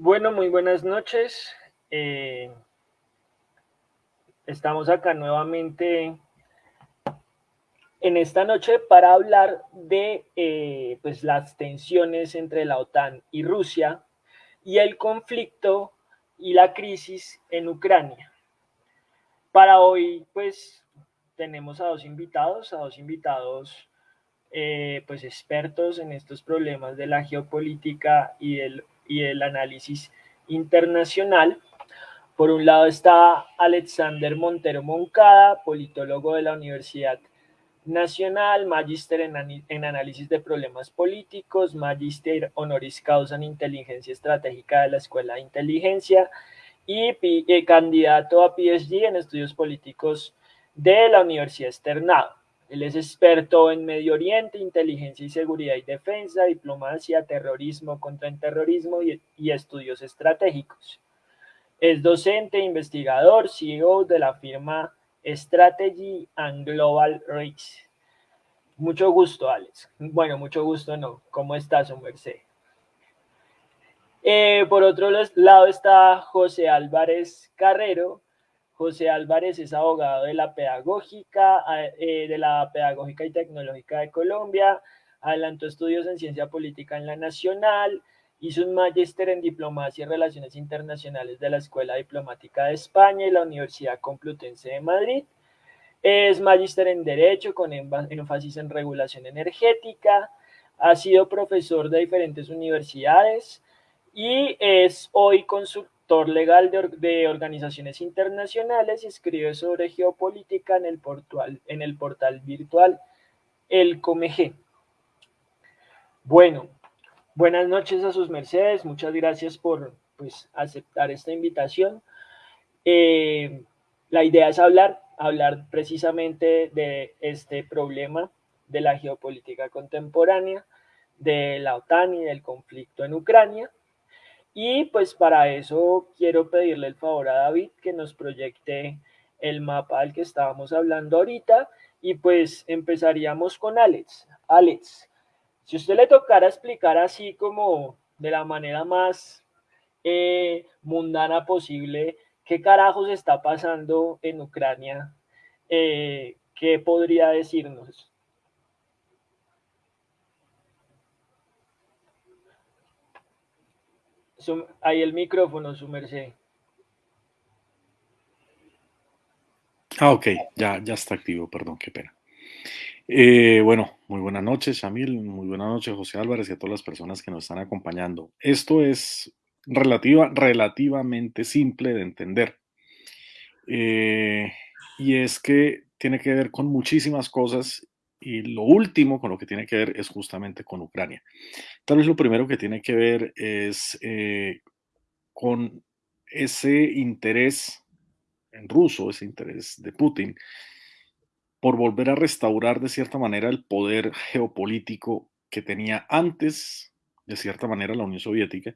Bueno, muy buenas noches. Eh, estamos acá nuevamente en esta noche para hablar de eh, pues las tensiones entre la OTAN y Rusia y el conflicto y la crisis en Ucrania. Para hoy, pues tenemos a dos invitados, a dos invitados eh, pues expertos en estos problemas de la geopolítica y del, y el análisis internacional. Por un lado está Alexander Montero Moncada, politólogo de la Universidad Nacional, magíster en, en, análisis de problemas políticos, magíster honoris causa en inteligencia estratégica de la Escuela de Inteligencia y eh, candidato a PhD en estudios políticos de la Universidad Externado. Él es experto en Medio Oriente, inteligencia y seguridad y defensa, diplomacia, terrorismo, contraterrorismo y, y estudios estratégicos. Es docente, investigador, CEO de la firma Strategy and Global Race. Mucho gusto, Alex. Bueno, mucho gusto, no. ¿Cómo estás, un merced? Eh, por otro lado está José Álvarez Carrero. José Álvarez es abogado de la Pedagógica, eh, de la Pedagógica y Tecnológica de Colombia. Adelantó estudios en Ciencia Política en la Nacional. Hizo un magíster en Diplomacia y Relaciones Internacionales de la Escuela Diplomática de España y la Universidad Complutense de Madrid. Es magíster en Derecho con énfasis en regulación energética. Ha sido profesor de diferentes universidades y es hoy consultor legal de, organizaciones internacionales y escribe sobre geopolítica en el, portal, en el portal virtual El Comeg. Bueno, Buenas noches a sus mercedes, muchas gracias por pues, aceptar esta invitación. Eh, la idea es hablar, hablar precisamente de este problema de la geopolítica contemporánea, de la OTAN y del conflicto en Ucrania. Y pues para eso quiero pedirle el favor a David que nos proyecte el mapa al que estábamos hablando ahorita y pues empezaríamos con Alex. Alex, si usted le tocara explicar así como de la manera más eh, mundana posible qué carajos está pasando en Ucrania, eh, ¿qué podría decirnos? Ahí el micrófono, su merced. Ah, ok, ya, ya está activo, perdón, qué pena. Eh, bueno, muy buenas noches, Shamil, muy buenas noches, José Álvarez y a todas las personas que nos están acompañando. Esto es relativa, relativamente simple de entender. Eh, y es que tiene que ver con muchísimas cosas y lo último con lo que tiene que ver es justamente con Ucrania. Tal vez lo primero que tiene que ver es eh, con ese interés en ruso, ese interés de Putin por volver a restaurar de cierta manera el poder geopolítico que tenía antes, de cierta manera, la Unión Soviética,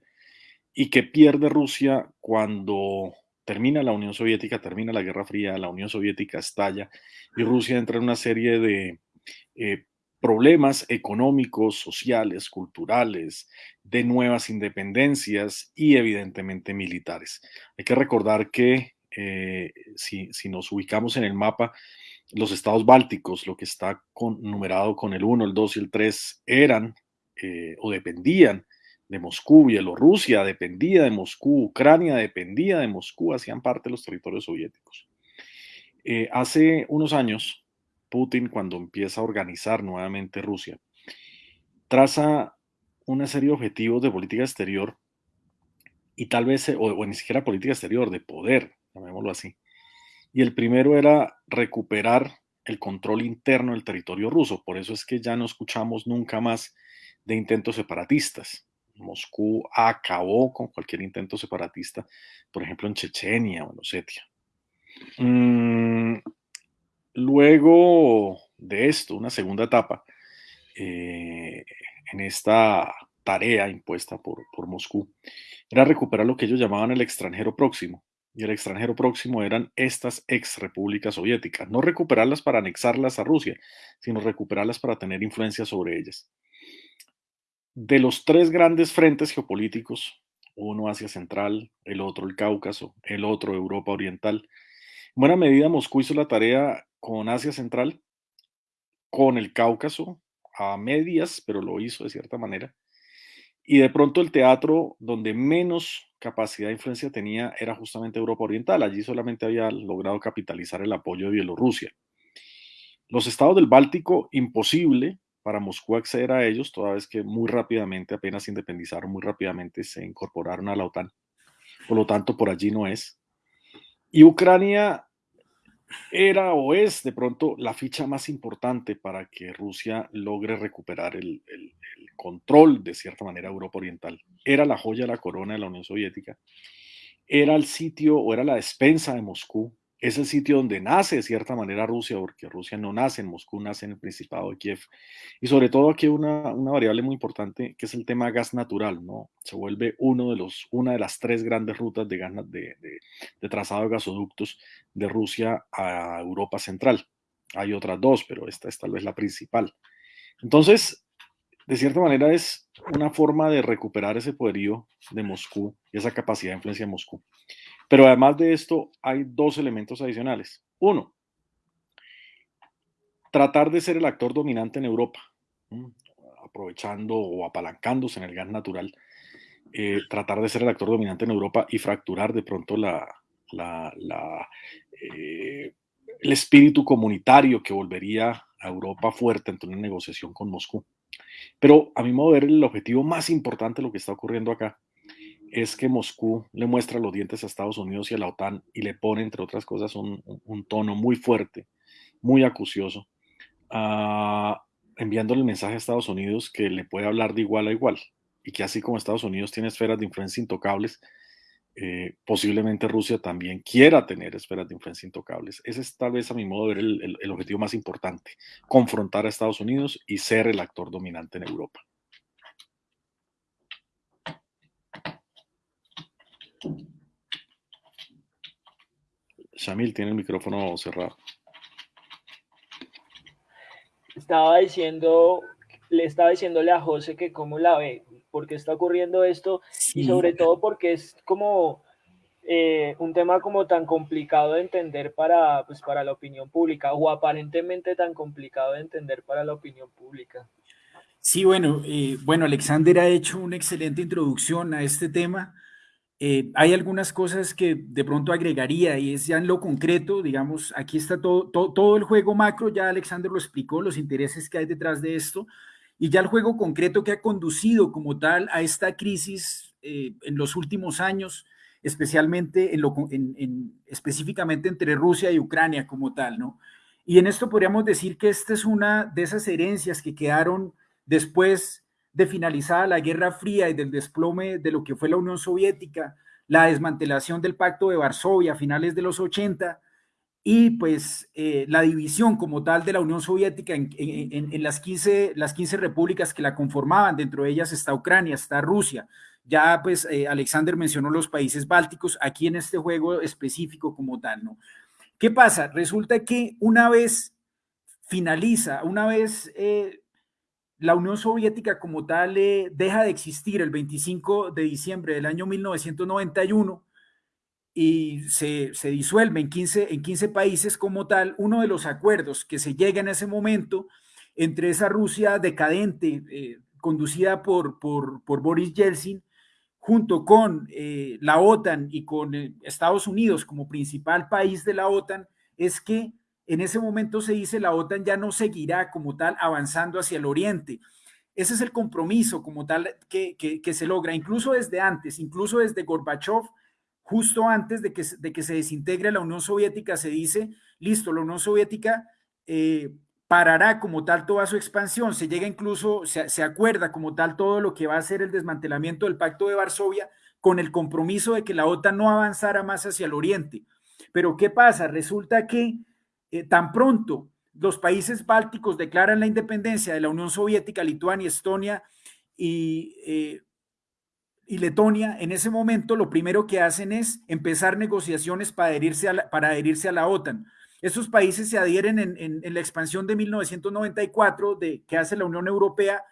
y que pierde Rusia cuando termina la Unión Soviética, termina la Guerra Fría, la Unión Soviética estalla y Rusia entra en una serie de eh, problemas económicos, sociales, culturales, de nuevas independencias y evidentemente militares. Hay que recordar que eh, si, si nos ubicamos en el mapa, los estados bálticos, lo que está con, numerado con el 1, el 2 y el 3, eran eh, o dependían de Moscú, Bielorrusia dependía de Moscú, Ucrania dependía de Moscú, hacían parte de los territorios soviéticos. Hace unos años, Putin, cuando empieza a organizar nuevamente Rusia, traza una serie de objetivos de política exterior y tal vez, o, o ni siquiera política exterior, de poder, llamémoslo así, y el primero era recuperar el control interno del territorio ruso. Por eso es que ya no escuchamos nunca más de intentos separatistas. Moscú acabó con cualquier intento separatista, por ejemplo en Chechenia o en Osetia. Mm, luego de esto, una segunda etapa eh, en esta tarea impuesta por, por Moscú era recuperar lo que ellos llamaban el extranjero próximo, y el extranjero próximo eran estas ex repúblicas soviéticas. No recuperarlas para anexarlas a Rusia, sino recuperarlas para tener influencia sobre ellas. De los tres grandes frentes geopolíticos uno Asia Central, el otro el Cáucaso, el otro Europa Oriental. En buena medida Moscú hizo la tarea con Asia Central, con el Cáucaso, a medias, pero lo hizo de cierta manera. Y de pronto el teatro donde menos capacidad de influencia tenía era justamente Europa Oriental. Allí solamente había logrado capitalizar el apoyo de Bielorrusia. Los estados del Báltico, imposible para Moscú acceder a ellos, toda vez que muy rápidamente, apenas independizaron, muy rápidamente se incorporaron a la OTAN. Por lo tanto, por allí no es. Y Ucrania era o es de pronto la ficha más importante para que Rusia logre recuperar el, control de cierta manera Europa Oriental. Era la joya de la corona de la Unión Soviética. Era el sitio o era la despensa de Moscú es el sitio donde nace de cierta manera Rusia, porque Rusia no nace en Moscú, nace en el Principado de Kiev. Y sobre todo aquí una, una variable muy importante que es el tema gas natural, ¿no? Se vuelve uno de los, una de las tres grandes rutas de, gas, de, de, de trazado de gasoductos de Rusia a Europa Central. Hay otras dos, pero esta es tal vez la principal. Entonces, de cierta manera es una forma de recuperar ese poderío de Moscú y esa capacidad de influencia de Moscú. Pero además de esto, hay dos elementos adicionales. Uno, tratar de ser el actor dominante en Europa, aprovechando o apalancándose en el gas natural, eh, tratar de ser el actor dominante en Europa y fracturar de pronto eh, el espíritu comunitario que volvería a Europa fuerte ante una negociación con Moscú. Pero a mi modo de ver, el objetivo más importante de lo que está ocurriendo acá es que Moscú le muestra los dientes a Estados Unidos y a la OTAN y le pone, entre otras cosas, un, tono muy fuerte, muy acucioso, uh, enviándole el mensaje a Estados Unidos que le puede hablar de igual a igual y que así como Estados Unidos tiene esferas de influencia intocables, eh, posiblemente Rusia también quiera tener esferas de influencia intocables. Ese es tal vez a mi modo de ver el objetivo más importante, confrontar a Estados Unidos y ser el actor dominante en Europa. Shamil tiene el micrófono cerrado. Estaba diciendo, le estaba diciéndole a José que cómo la ve, por qué está ocurriendo esto sí. y sobre todo porque es como eh, un tema como tan complicado de entender para, pues, para la opinión pública o aparentemente tan complicado de entender para la opinión pública. Sí, bueno, eh, bueno, Alexander ha hecho una excelente introducción a este tema. Eh, hay algunas cosas que de pronto agregaría y es ya en lo concreto, digamos, aquí está todo, todo, el juego macro, ya Alexander lo explicó, los intereses que hay detrás de esto, y ya el juego concreto que ha conducido como tal a esta crisis eh, en los últimos años, especialmente en lo, en, en, específicamente entre Rusia y Ucrania como tal, ¿no? Y en esto podríamos decir que esta es una de esas herencias que quedaron después de finalizada la Guerra Fría y del desplome de lo que fue la Unión Soviética, la desmantelación del Pacto de Varsovia a finales de los 80 y pues eh, la división como tal de la Unión Soviética en, las, 15, las 15 repúblicas que la conformaban, dentro de ellas está Ucrania, está Rusia. Ya pues eh, Alexander mencionó los países bálticos aquí en este juego específico como tal, ¿no? ¿Qué pasa? Resulta que una vez finaliza, una vez eh, la Unión Soviética como tal eh, deja de existir el 25 de diciembre del año 1991 y se, se disuelve en 15, en 15 países como tal. Uno de los acuerdos que se llega en ese momento entre esa Rusia decadente, eh, conducida por, por, por, Boris Yeltsin, junto con eh, la OTAN y con Estados Unidos como principal país de la OTAN, es que en ese momento se dice la OTAN ya no seguirá como tal avanzando hacia el oriente. Ese es el compromiso como tal que, se logra, incluso desde antes, incluso desde Gorbachev, justo antes de que, de que se desintegre la Unión Soviética, se dice, listo, la Unión Soviética eh, parará como tal toda su expansión, se llega incluso, se, se acuerda como tal todo lo que va a ser el desmantelamiento del Pacto de Varsovia con el compromiso de que la OTAN no avanzara más hacia el oriente. Pero ¿qué pasa? Resulta que eh, tan pronto los países bálticos declaran la independencia de la Unión Soviética, Lituania, Estonia y, eh, y, Letonia, en ese momento lo primero que hacen es empezar negociaciones para adherirse a la, para adherirse a la OTAN. Esos países se adhieren en, en, en la expansión de 1994 de, que hace la Unión Europea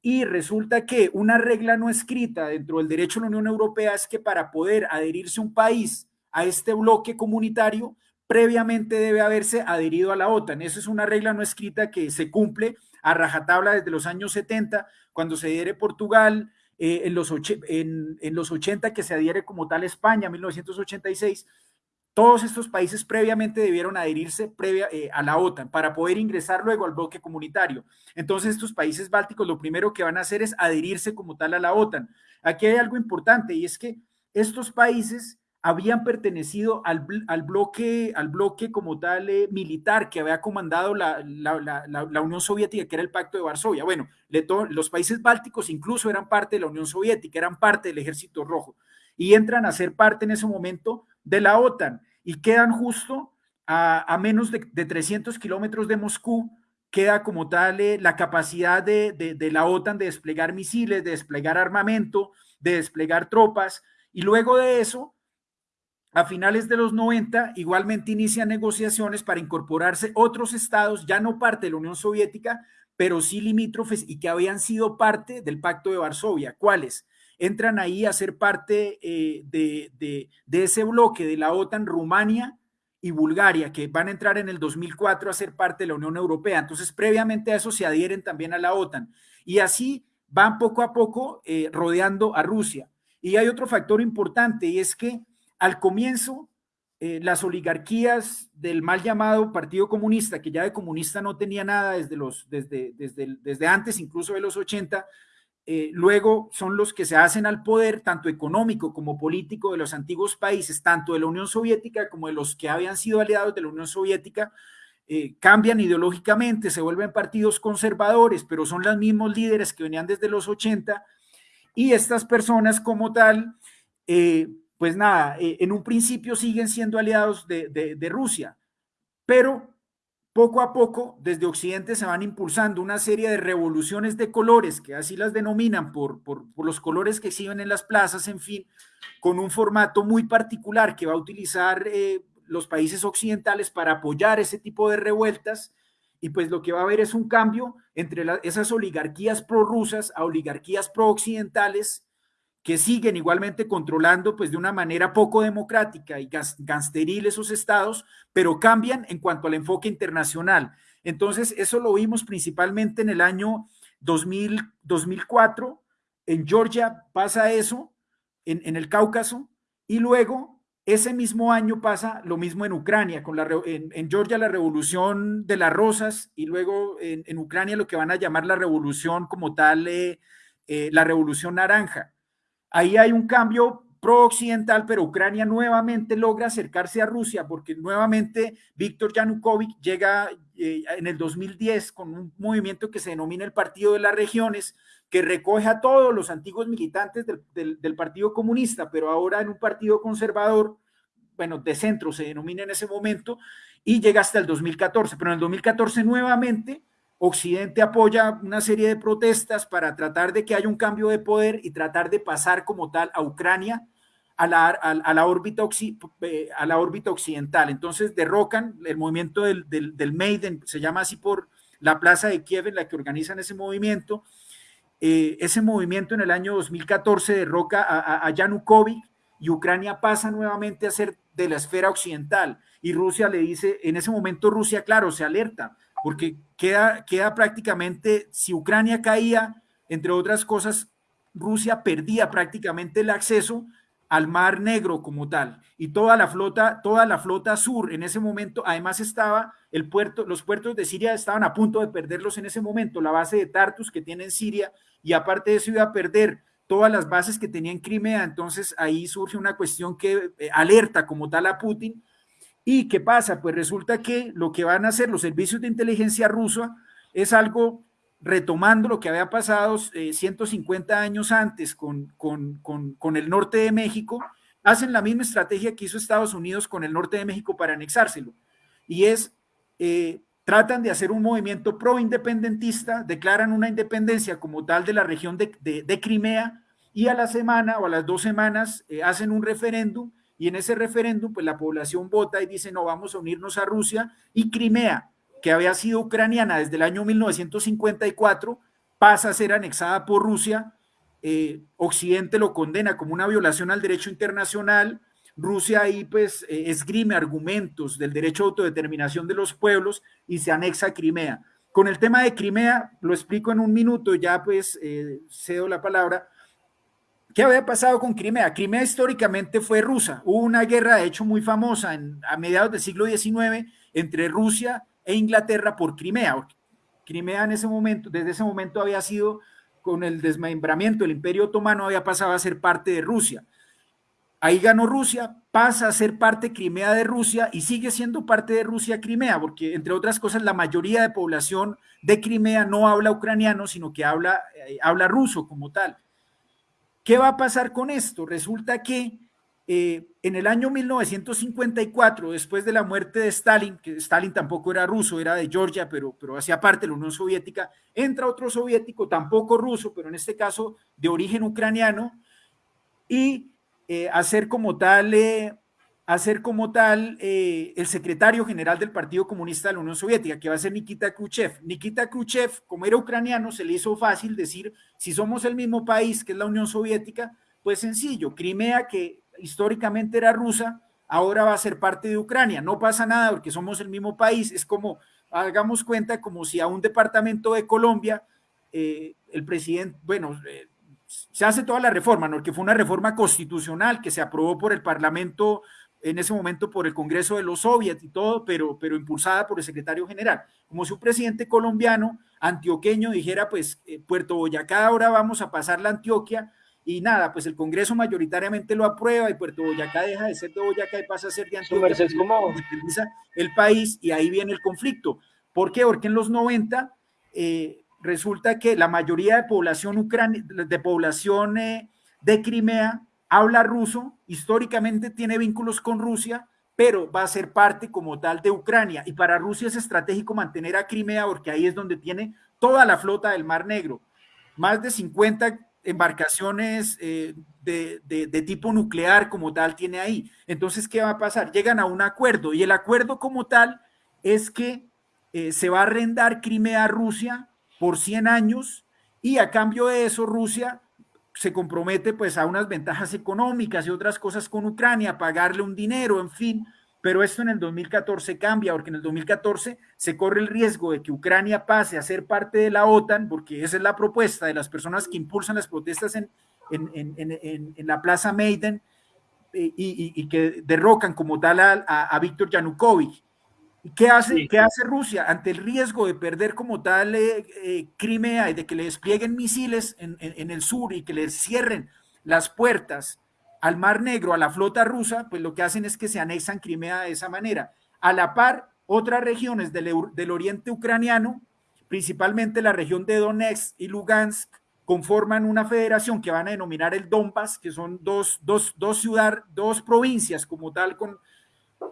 y resulta que una regla no escrita dentro del derecho de la Unión Europea es que para poder adherirse un país a este bloque comunitario, previamente debe haberse adherido a la OTAN. Esa es una regla no escrita que se cumple a rajatabla desde los años 70, cuando se adhiere Portugal, eh, en, los en, en, los 80 que se adhiere como tal España, 1986, todos estos países previamente debieron adherirse previa, eh, a la OTAN para poder ingresar luego al bloque comunitario. Entonces estos países bálticos lo primero que van a hacer es adherirse como tal a la OTAN. Aquí hay algo importante y es que estos países habían pertenecido al, al bloque, al bloque como tal eh, militar que había comandado la, la, la, la, Unión Soviética, que era el Pacto de Varsovia. Bueno, los países bálticos incluso eran parte de la Unión Soviética, eran parte del Ejército Rojo y entran a ser parte en ese momento de la OTAN y quedan justo a, a menos de, de, 300 kilómetros de Moscú, queda como tal eh, la capacidad de, de, de, la OTAN de desplegar misiles, de desplegar armamento, de desplegar tropas, y luego de eso, a finales de los 90, igualmente inician negociaciones para incorporarse otros estados, ya no parte de la Unión Soviética, pero sí limítrofes y que habían sido parte del Pacto de Varsovia. ¿Cuáles? entran ahí a ser parte eh, de, de, ese bloque de la OTAN, Rumania y Bulgaria, que van a entrar en el 2004 a ser parte de la Unión Europea. Entonces, previamente a eso se adhieren también a la OTAN. Y así van poco a poco eh, rodeando a Rusia. Y hay otro factor importante, y es que al comienzo eh, las oligarquías del mal llamado Partido Comunista, que ya de comunista no tenía nada desde, desde, desde, desde antes, incluso de los 80, eh, luego son los que se hacen al poder, tanto económico como político, de los antiguos países, tanto de la Unión Soviética como de los que habían sido aliados de la Unión Soviética, eh, cambian ideológicamente, se vuelven partidos conservadores, pero son los mismos líderes que venían desde los 80, y estas personas como tal, eh, pues nada, en un principio siguen siendo aliados de, de, de Rusia, pero poco a poco, desde Occidente se van impulsando una serie de revoluciones de colores, que así las denominan por, por, los colores que exhiben en las plazas, en fin, con un formato muy particular que va a utilizar eh, los países occidentales para apoyar ese tipo de revueltas. Y pues lo que va a haber es un cambio entre esas oligarquías prorrusas a oligarquías pro-occidentales que siguen igualmente controlando pues de una manera poco democrática y gangsteril esos estados, pero cambian en cuanto al enfoque internacional. Entonces, eso lo vimos principalmente en el año 2000, 2004, en Georgia pasa eso, en, en, el Cáucaso, y luego ese mismo año pasa lo mismo en Ucrania, con la, en, en Georgia la revolución de las rosas, y luego en, en, Ucrania lo que van a llamar la revolución como tal, eh, eh, la revolución naranja. Ahí hay un cambio pro-occidental, pero Ucrania nuevamente logra acercarse a Rusia porque nuevamente Víctor Yanukovych llega eh, en el 2010 con un movimiento que se denomina el Partido de las Regiones, que recoge a todos los antiguos militantes del, del, del Partido Comunista, pero ahora en un partido conservador, bueno, de centro se denomina en ese momento, y llega hasta el 2014, pero en el 2014 nuevamente Occidente apoya una serie de protestas para tratar de que haya un cambio de poder y tratar de pasar como tal a Ucrania a la, a, la, órbita, eh, a la órbita occidental. Entonces derrocan el movimiento del, del, del, Maiden, se llama así por la plaza de Kiev en la que organizan ese movimiento. Eh, ese movimiento en el año 2014 derroca a, a Yanukovych y Ucrania pasa nuevamente a ser de la esfera occidental. Y Rusia le dice, en ese momento Rusia, claro, se alerta, porque queda, queda prácticamente, si Ucrania caía, entre otras cosas, Rusia perdía prácticamente el acceso al Mar Negro como tal. Y toda la flota toda la flota sur en ese momento además estaba el puerto los puertos de Siria estaban a punto de perderlos en ese momento. La base de Tartus que tiene en Siria y aparte de eso iba a perder todas las bases que tenía en Crimea. Entonces ahí surge una cuestión que eh, alerta como tal a Putin ¿Y qué pasa? Pues resulta que lo que van a hacer los servicios de inteligencia rusa es algo retomando lo que había pasado eh, 150 años antes con, con, con, con, el norte de México, hacen la misma estrategia que hizo Estados Unidos con el norte de México para anexárselo. Y es, eh, tratan de hacer un movimiento pro-independentista, declaran una independencia como tal de la región de, de, de Crimea y a la semana o a las dos semanas eh, hacen un referéndum y en ese referéndum, pues la población vota y dice, no, vamos a unirnos a Rusia y Crimea, que había sido ucraniana desde el año 1954, pasa a ser anexada por Rusia. Eh, Occidente lo condena como una violación al derecho internacional. Rusia ahí pues eh, esgrime argumentos del derecho a autodeterminación de los pueblos y se anexa a Crimea. Con el tema de Crimea, lo explico en un minuto, ya pues eh, cedo la palabra. ¿Qué había pasado con Crimea? Crimea históricamente fue rusa. Hubo una guerra, de hecho, muy famosa en, a mediados del siglo XIX entre Rusia e Inglaterra por Crimea. Crimea en ese momento, desde ese momento había sido, con el desmembramiento del Imperio Otomano, había pasado a ser parte de Rusia. Ahí ganó Rusia, pasa a ser parte Crimea de Rusia y sigue siendo parte de Rusia Crimea, porque entre otras cosas la mayoría de población de Crimea no habla ucraniano, sino que habla, eh, habla ruso como tal. ¿Qué va a pasar con esto? Resulta que eh, en el año 1954, después de la muerte de Stalin, que Stalin tampoco era ruso, era de Georgia, pero, pero hacía parte de la Unión Soviética, entra otro soviético, tampoco ruso, pero en este caso de origen ucraniano, y eh, hacer como tal, eh, hacer como tal el secretario general del Partido Comunista de la Unión Soviética, que va a ser Nikita Khrushchev. Nikita Khrushchev, como era ucraniano, se le hizo fácil decir si somos el mismo país que es la Unión Soviética, pues sencillo, Crimea, que históricamente era rusa, ahora va a ser parte de Ucrania. No pasa nada porque somos el mismo país. Es como, hagamos cuenta, como si a un departamento de Colombia, eh, el presidente, bueno, eh, se hace toda la reforma, ¿no? que fue una reforma constitucional que se aprobó por el Parlamento en ese momento por el Congreso de los Soviets y todo, pero, pero impulsada por el secretario general. Como si un presidente colombiano antioqueño dijera, pues eh, Puerto Boyacá ahora vamos a pasar la Antioquia y nada, pues el Congreso mayoritariamente lo aprueba y Puerto Boyacá deja de ser de Boyacá y pasa a ser de Antioquia. Es como el país y ahí viene el conflicto. ¿Por qué? Porque en los 90 eh, resulta que la mayoría de población ucrania, de población eh, de Crimea habla ruso, históricamente tiene vínculos con Rusia, pero va a ser parte como tal de Ucrania. Y para Rusia es estratégico mantener a Crimea porque ahí es donde tiene toda la flota del Mar Negro. Más de 50 embarcaciones eh, de, tipo nuclear como tal tiene ahí. Entonces, ¿qué va a pasar? Llegan a un acuerdo y el acuerdo como tal es que eh, se va a arrendar Crimea a Rusia por 100 años y a cambio de eso Rusia se compromete pues a unas ventajas económicas y otras cosas con Ucrania, pagarle un dinero, en fin, pero esto en el 2014 cambia, porque en el 2014 se corre el riesgo de que Ucrania pase a ser parte de la OTAN, porque esa es la propuesta de las personas que impulsan las protestas en, en, la Plaza Maiden eh, y, que derrocan como tal a, a Víctor Yanukovych. ¿Qué hace, ¿Qué hace Rusia ante el riesgo de perder como tal eh, eh, Crimea y de que le desplieguen misiles en, el sur y que le cierren las puertas al Mar Negro, a la flota rusa? Pues lo que hacen es que se anexan Crimea de esa manera. A la par, otras regiones del, del oriente ucraniano, principalmente la región de Donetsk y Lugansk, conforman una federación que van a denominar el Donbass, que son dos, dos, dos ciudades, dos provincias como tal con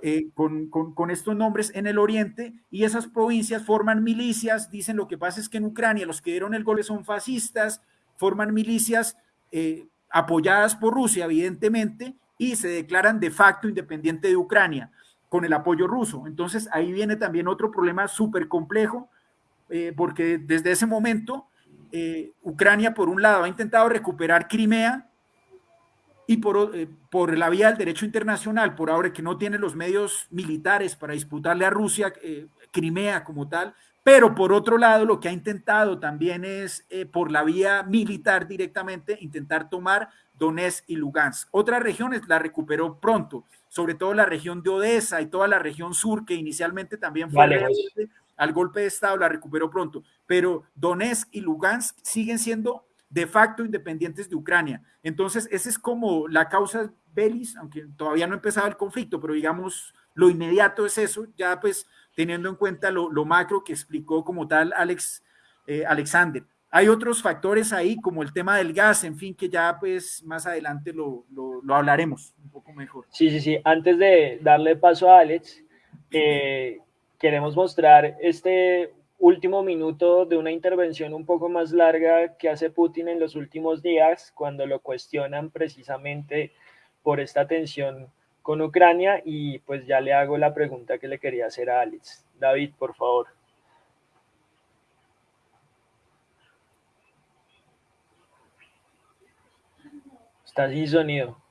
eh, con, estos nombres en el oriente y esas provincias forman milicias, dicen lo que pasa es que en Ucrania los que dieron el golpe son fascistas, forman milicias eh, apoyadas por Rusia evidentemente y se declaran de facto independiente de Ucrania con el apoyo ruso. Entonces ahí viene también otro problema súper complejo eh, porque desde ese momento Ucrania por un lado ha intentado recuperar Crimea, y por, eh, por la vía del derecho internacional, por ahora que no tiene los medios militares para disputarle a Rusia eh, Crimea como tal, pero por otro lado lo que ha intentado también es eh, por la vía militar directamente intentar tomar Donetsk y Lugansk. Otras regiones la recuperó pronto, sobre todo la región de Odessa y toda la región sur que inicialmente también fue al golpe de Estado, la recuperó pronto, pero Donetsk y Lugansk siguen siendo de facto independientes de Ucrania. Entonces, esa es como la causa belis, aunque todavía no ha empezado el conflicto, pero digamos, lo inmediato es eso, ya pues teniendo en cuenta lo, macro que explicó como tal Alex eh, Alexander. Hay otros factores ahí, como el tema del gas, en fin, que ya pues más adelante lo, hablaremos un poco mejor. Sí, sí, sí. Antes de darle paso a Alex, eh, queremos mostrar este último minuto de una intervención un poco más larga que hace Putin en los últimos días, cuando lo cuestionan precisamente por esta tensión con Ucrania y pues ya le hago la pregunta que le quería hacer a Alex. David, por favor. Está sin sonido.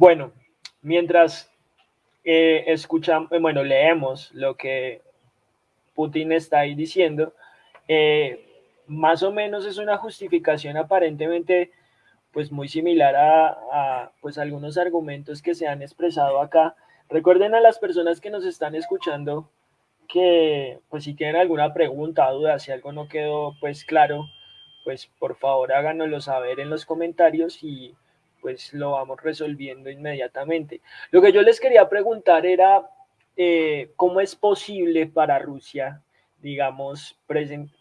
Bueno, mientras eh, escuchamos, eh, bueno, leemos lo que Putin está ahí diciendo, eh, más o menos es una justificación aparentemente pues muy similar a, pues algunos argumentos que se han expresado acá. Recuerden a las personas que nos están escuchando que pues si tienen alguna pregunta duda, si algo no quedó pues claro, pues por favor háganoslo saber en los comentarios y pues lo vamos resolviendo inmediatamente. Lo que yo les quería preguntar era eh, cómo es posible para Rusia, digamos,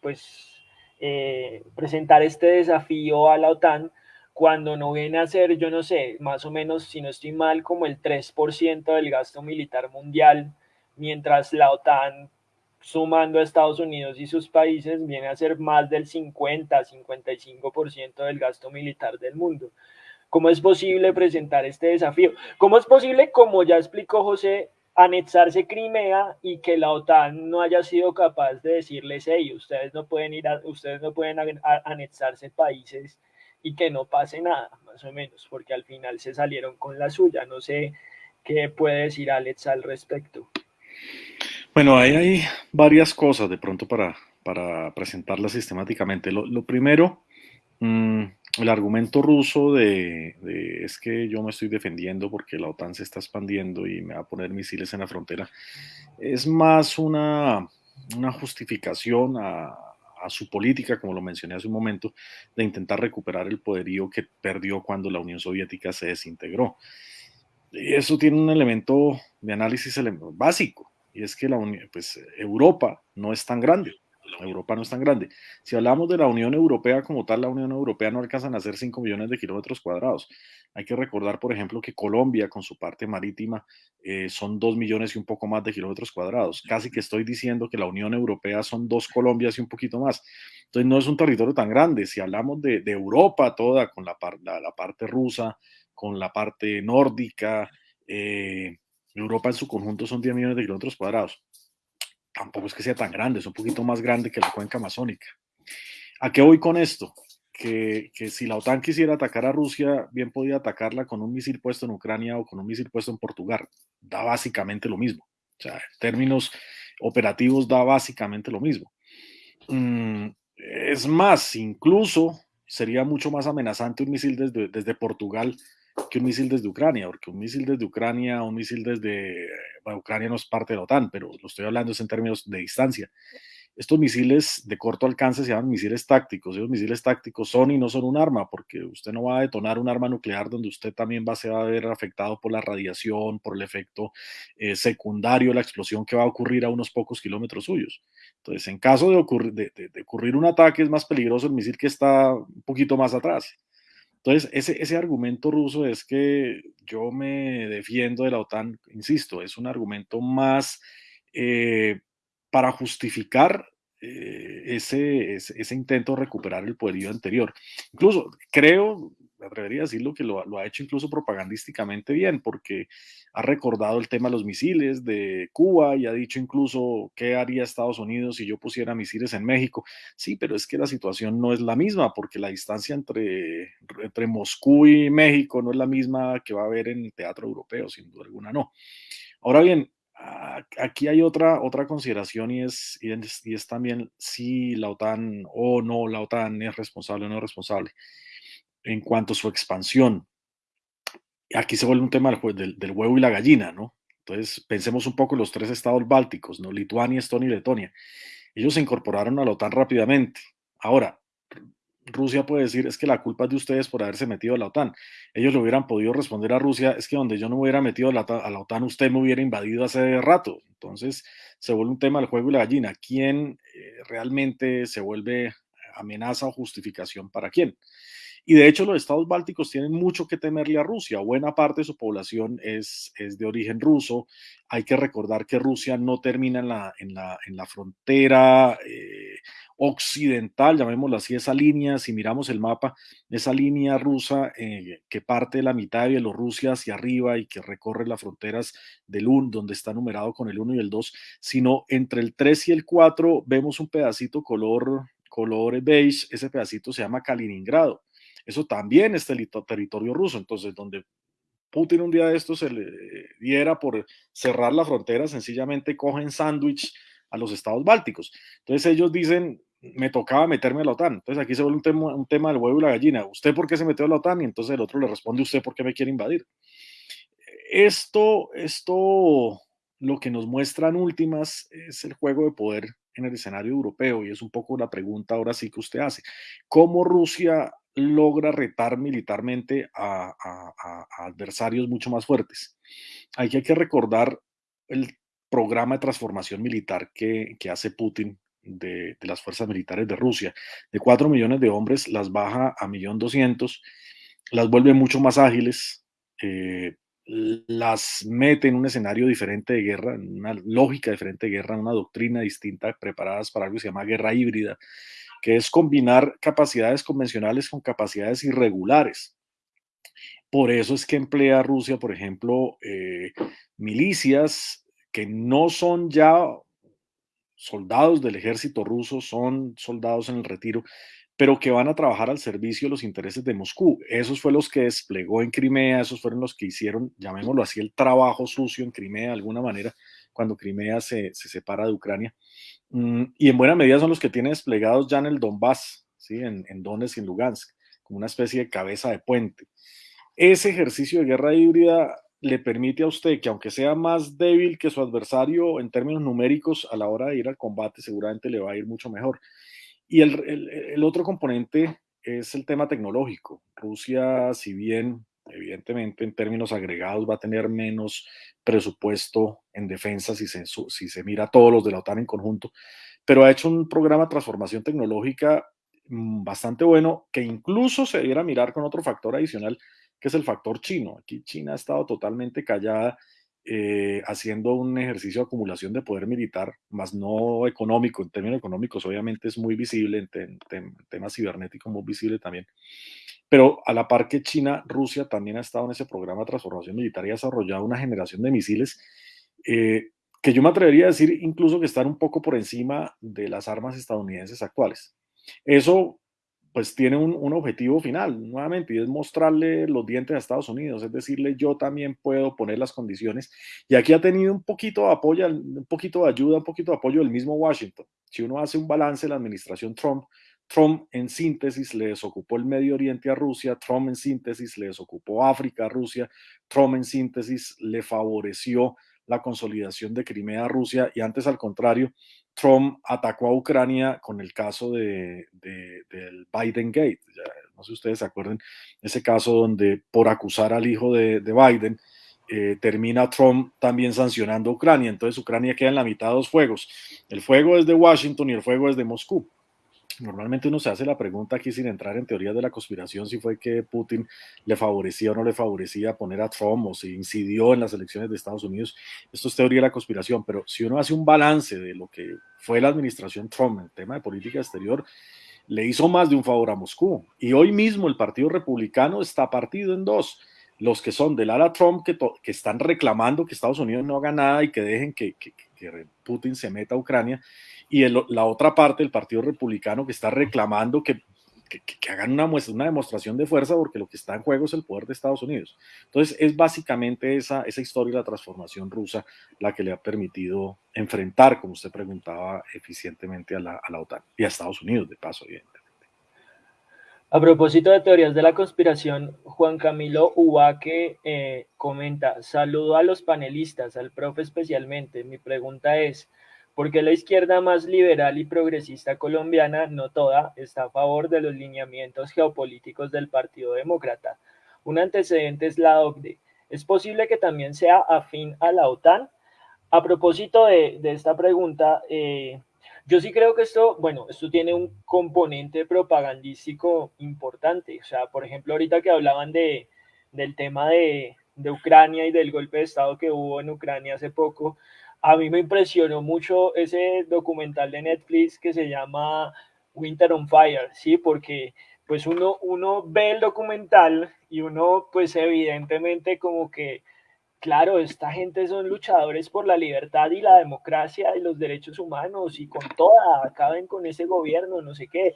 pues eh, presentar este desafío a la OTAN cuando no viene a ser, yo no sé, más o menos, si no estoy mal, como el 3% del gasto militar mundial, mientras la OTAN, sumando a Estados Unidos y sus países, viene a ser más del 50, 55% del gasto militar del mundo. ¿Cómo es posible presentar este desafío? ¿Cómo es posible, como ya explicó José, anexarse Crimea y que la OTAN no haya sido capaz de decirles, hey, ustedes no pueden ir a, ustedes no pueden anexarse países y que no pase nada, más o menos, porque al final se salieron con la suya. No sé qué puede decir Alex al respecto. Bueno, ahí hay varias cosas de pronto para, para presentarlas sistemáticamente. Lo, primero, mmm, el argumento ruso de, es que yo me estoy defendiendo porque la OTAN se está expandiendo y me va a poner misiles en la frontera, es más una, una justificación a, su política, como lo mencioné hace un momento, de intentar recuperar el poderío que perdió cuando la Unión Soviética se desintegró. Y eso tiene un elemento de análisis básico, y es que la pues, Europa no es tan grande. Europa no es tan grande. Si hablamos de la Unión Europea como tal, la Unión Europea no alcanza a ser 5 millones de kilómetros cuadrados. Hay que recordar, por ejemplo, que Colombia, con su parte marítima, eh, son 2 millones y un poco más de kilómetros cuadrados. Casi que estoy diciendo que la Unión Europea son dos Colombias y un poquito más. Entonces no es un territorio tan grande. Si hablamos de, Europa toda, con la, la, parte rusa, con la parte nórdica, eh, Europa en su conjunto son 10 millones de kilómetros cuadrados tampoco es que sea tan grande, es un poquito más grande que la cuenca amazónica. ¿A qué voy con esto? Que, que, si la OTAN quisiera atacar a Rusia, bien podía atacarla con un misil puesto en Ucrania o con un misil puesto en Portugal. Da básicamente lo mismo. O sea, en términos operativos da básicamente lo mismo. Mm, es más, incluso sería mucho más amenazante un misil desde, desde Portugal que un misil desde Ucrania, porque un misil desde Ucrania, un misil desde Ucrania no es parte de la OTAN, pero lo estoy hablando es en términos de distancia. Estos misiles de corto alcance se llaman misiles tácticos. Esos misiles tácticos son y no son un arma, porque usted no va a detonar un arma nuclear donde usted también va a, ser, a ver afectado por la radiación, por el efecto eh, secundario, la explosión que va a ocurrir a unos pocos kilómetros suyos. Entonces, en caso de de ocurrir un ataque, es más peligroso el misil que está un poquito más atrás. Entonces, ese, ese argumento ruso es que yo me defiendo de la OTAN, insisto, es un argumento más eh, para justificar eh, ese, ese, intento de recuperar el poderío anterior. Incluso creo, me atrevería a decirlo, que lo, ha hecho incluso propagandísticamente bien, porque ha recordado el tema de los misiles de Cuba y ha dicho incluso qué haría Estados Unidos si yo pusiera misiles en México. Sí, pero es que la situación no es la misma, porque la distancia entre, entre Moscú y México no es la misma que va a haber en el teatro europeo, sin duda alguna no. Ahora bien, aquí hay otra, otra consideración y es, y es, también si la OTAN o no la OTAN es responsable o no es responsable en cuanto a su expansión. Aquí se vuelve un tema del, del, huevo y la gallina, ¿no? Entonces, pensemos un poco en los tres estados bálticos, ¿no? Lituania, Estonia y Letonia. Ellos se incorporaron a la OTAN rápidamente. Ahora, Rusia puede decir, es que la culpa es de ustedes por haberse metido a la OTAN. Ellos le hubieran podido responder a Rusia, es que donde yo no me hubiera metido a la, a la OTAN, usted me hubiera invadido hace rato. Entonces se vuelve un tema del juego y la gallina. ¿Quién eh, realmente se vuelve amenaza o justificación para quién? Y de hecho los estados bálticos tienen mucho que temerle a Rusia. Buena parte de su población es, de origen ruso. Hay que recordar que Rusia no termina en la frontera eh, occidental, llamémoslo así, esa línea, si miramos el mapa, esa línea rusa eh, que parte de la mitad de Bielorrusia hacia arriba y que recorre las fronteras del 1, donde está numerado con el 1 y el 2, sino entre el 3 y el 4 vemos un pedacito color, color beige, ese pedacito se llama Kaliningrado. Eso también es territorio ruso, entonces donde Putin un día de estos se le diera por cerrar la frontera, sencillamente cogen sándwich a los estados bálticos. Entonces ellos dicen, me tocaba meterme a la OTAN. Entonces aquí se vuelve un tema, un tema del huevo y la gallina. ¿Usted por qué se metió a la OTAN? Y entonces el otro le responde, ¿usted por qué me quiere invadir? Esto, esto, lo que nos muestran últimas es el juego de poder en el escenario europeo y es un poco la pregunta ahora sí que usted hace. ¿Cómo Rusia logra retar militarmente a, adversarios mucho más fuertes? Hay que, recordar el programa de transformación militar que, hace Putin de, las fuerzas militares de Rusia. De 4 millones de hombres las baja a 1.200.000, las vuelve mucho más ágiles, eh, las mete en un escenario diferente de guerra, en una lógica diferente de guerra, una doctrina distinta, preparadas para algo que se llama guerra híbrida, que es combinar capacidades convencionales con capacidades irregulares. Por eso es que emplea Rusia, por ejemplo, eh, milicias que no son ya soldados del ejército ruso, son soldados en el retiro, pero que van a trabajar al servicio de los intereses de Moscú. Esos fueron los que desplegó en Crimea, esos fueron los que hicieron, llamémoslo así, el trabajo sucio en Crimea de alguna manera, cuando Crimea se, separa de Ucrania. Mm, y en buena medida son los que tienen desplegados ya en el Donbass, ¿sí? en, en Donetsk y en Lugansk, como una especie de cabeza de puente. Ese ejercicio de guerra híbrida le permite a usted que aunque sea más débil que su adversario en términos numéricos, a la hora de ir al combate seguramente le va a ir mucho mejor. Y el, otro componente es el tema tecnológico. Rusia, si bien evidentemente en términos agregados va a tener menos presupuesto en defensa si se, si se mira a todos los de la OTAN en conjunto, pero ha hecho un programa de transformación tecnológica mm, bastante bueno que incluso se debiera mirar con otro factor adicional que es el factor chino. Aquí China ha estado totalmente callada, eh, haciendo un ejercicio de acumulación de poder militar, más no económico. En términos económicos, obviamente es muy visible, en, temas cibernéticos muy visible también. Pero a la par que China, Rusia también ha estado en ese programa de transformación militar y ha desarrollado una generación de misiles eh, que yo me atrevería a decir incluso que están un poco por encima de las armas estadounidenses actuales. Eso pues tiene un, objetivo final, nuevamente, y es mostrarle los dientes a Estados Unidos, es decirle, yo también puedo poner las condiciones. Y aquí ha tenido un poquito de apoyo, un poquito de ayuda, un poquito de apoyo del mismo Washington. Si uno hace un balance de la administración Trump, Trump en síntesis le desocupó el Medio Oriente a Rusia, Trump en síntesis le desocupó África a Rusia, Trump en síntesis le favoreció la consolidación de Crimea a Rusia y antes al contrario, Trump atacó a Ucrania con el caso de, del Biden Gate. no sé si ustedes se acuerdan, ese caso donde por acusar al hijo de, Biden, eh, termina Trump también sancionando a Ucrania. Entonces Ucrania queda en la mitad de dos fuegos. El fuego es de Washington y el fuego es de Moscú. Normalmente uno se hace la pregunta aquí sin entrar en teorías de la conspiración si fue que Putin le favorecía o no le favorecía poner a Trump o si incidió en las elecciones de Estados Unidos. Esto es teoría de la conspiración, pero si uno hace un balance de lo que fue la administración Trump en el tema de política exterior, le hizo más de un favor a Moscú. Y hoy mismo el Partido Republicano está partido en dos. Los que son del ala Trump, que, que están reclamando que Estados Unidos no haga nada y que dejen que Putin se meta a Ucrania, y la otra parte del Partido Republicano que está reclamando que, que, hagan una, muestra, una demostración de fuerza porque lo que está en juego es el poder de Estados Unidos. Entonces es básicamente esa, esa historia de la transformación rusa la que le ha permitido enfrentar, como usted preguntaba, eficientemente a la, a la OTAN y a Estados Unidos, de paso, evidentemente. A propósito de teorías de la conspiración, Juan Camilo Ubaque eh, comenta, saludo a los panelistas, al profe especialmente. Mi pregunta es, porque la izquierda más liberal y progresista colombiana, no toda, está a favor de los lineamientos geopolíticos del Partido Demócrata. Un antecedente es la OCDE. ¿Es posible que también sea afín a la OTAN? A propósito de, esta pregunta, eh, yo sí creo que esto, bueno, esto tiene un componente propagandístico importante. O sea, por ejemplo, ahorita que hablaban de, del tema de, de Ucrania y del golpe de Estado que hubo en Ucrania hace poco, a mí me impresionó mucho ese documental de Netflix que se llama Winter on Fire, ¿sí? Porque pues uno, uno ve el documental y uno pues evidentemente como que, claro, esta gente son luchadores por la libertad y la democracia y los derechos humanos y con toda, acaben con ese gobierno, no sé qué,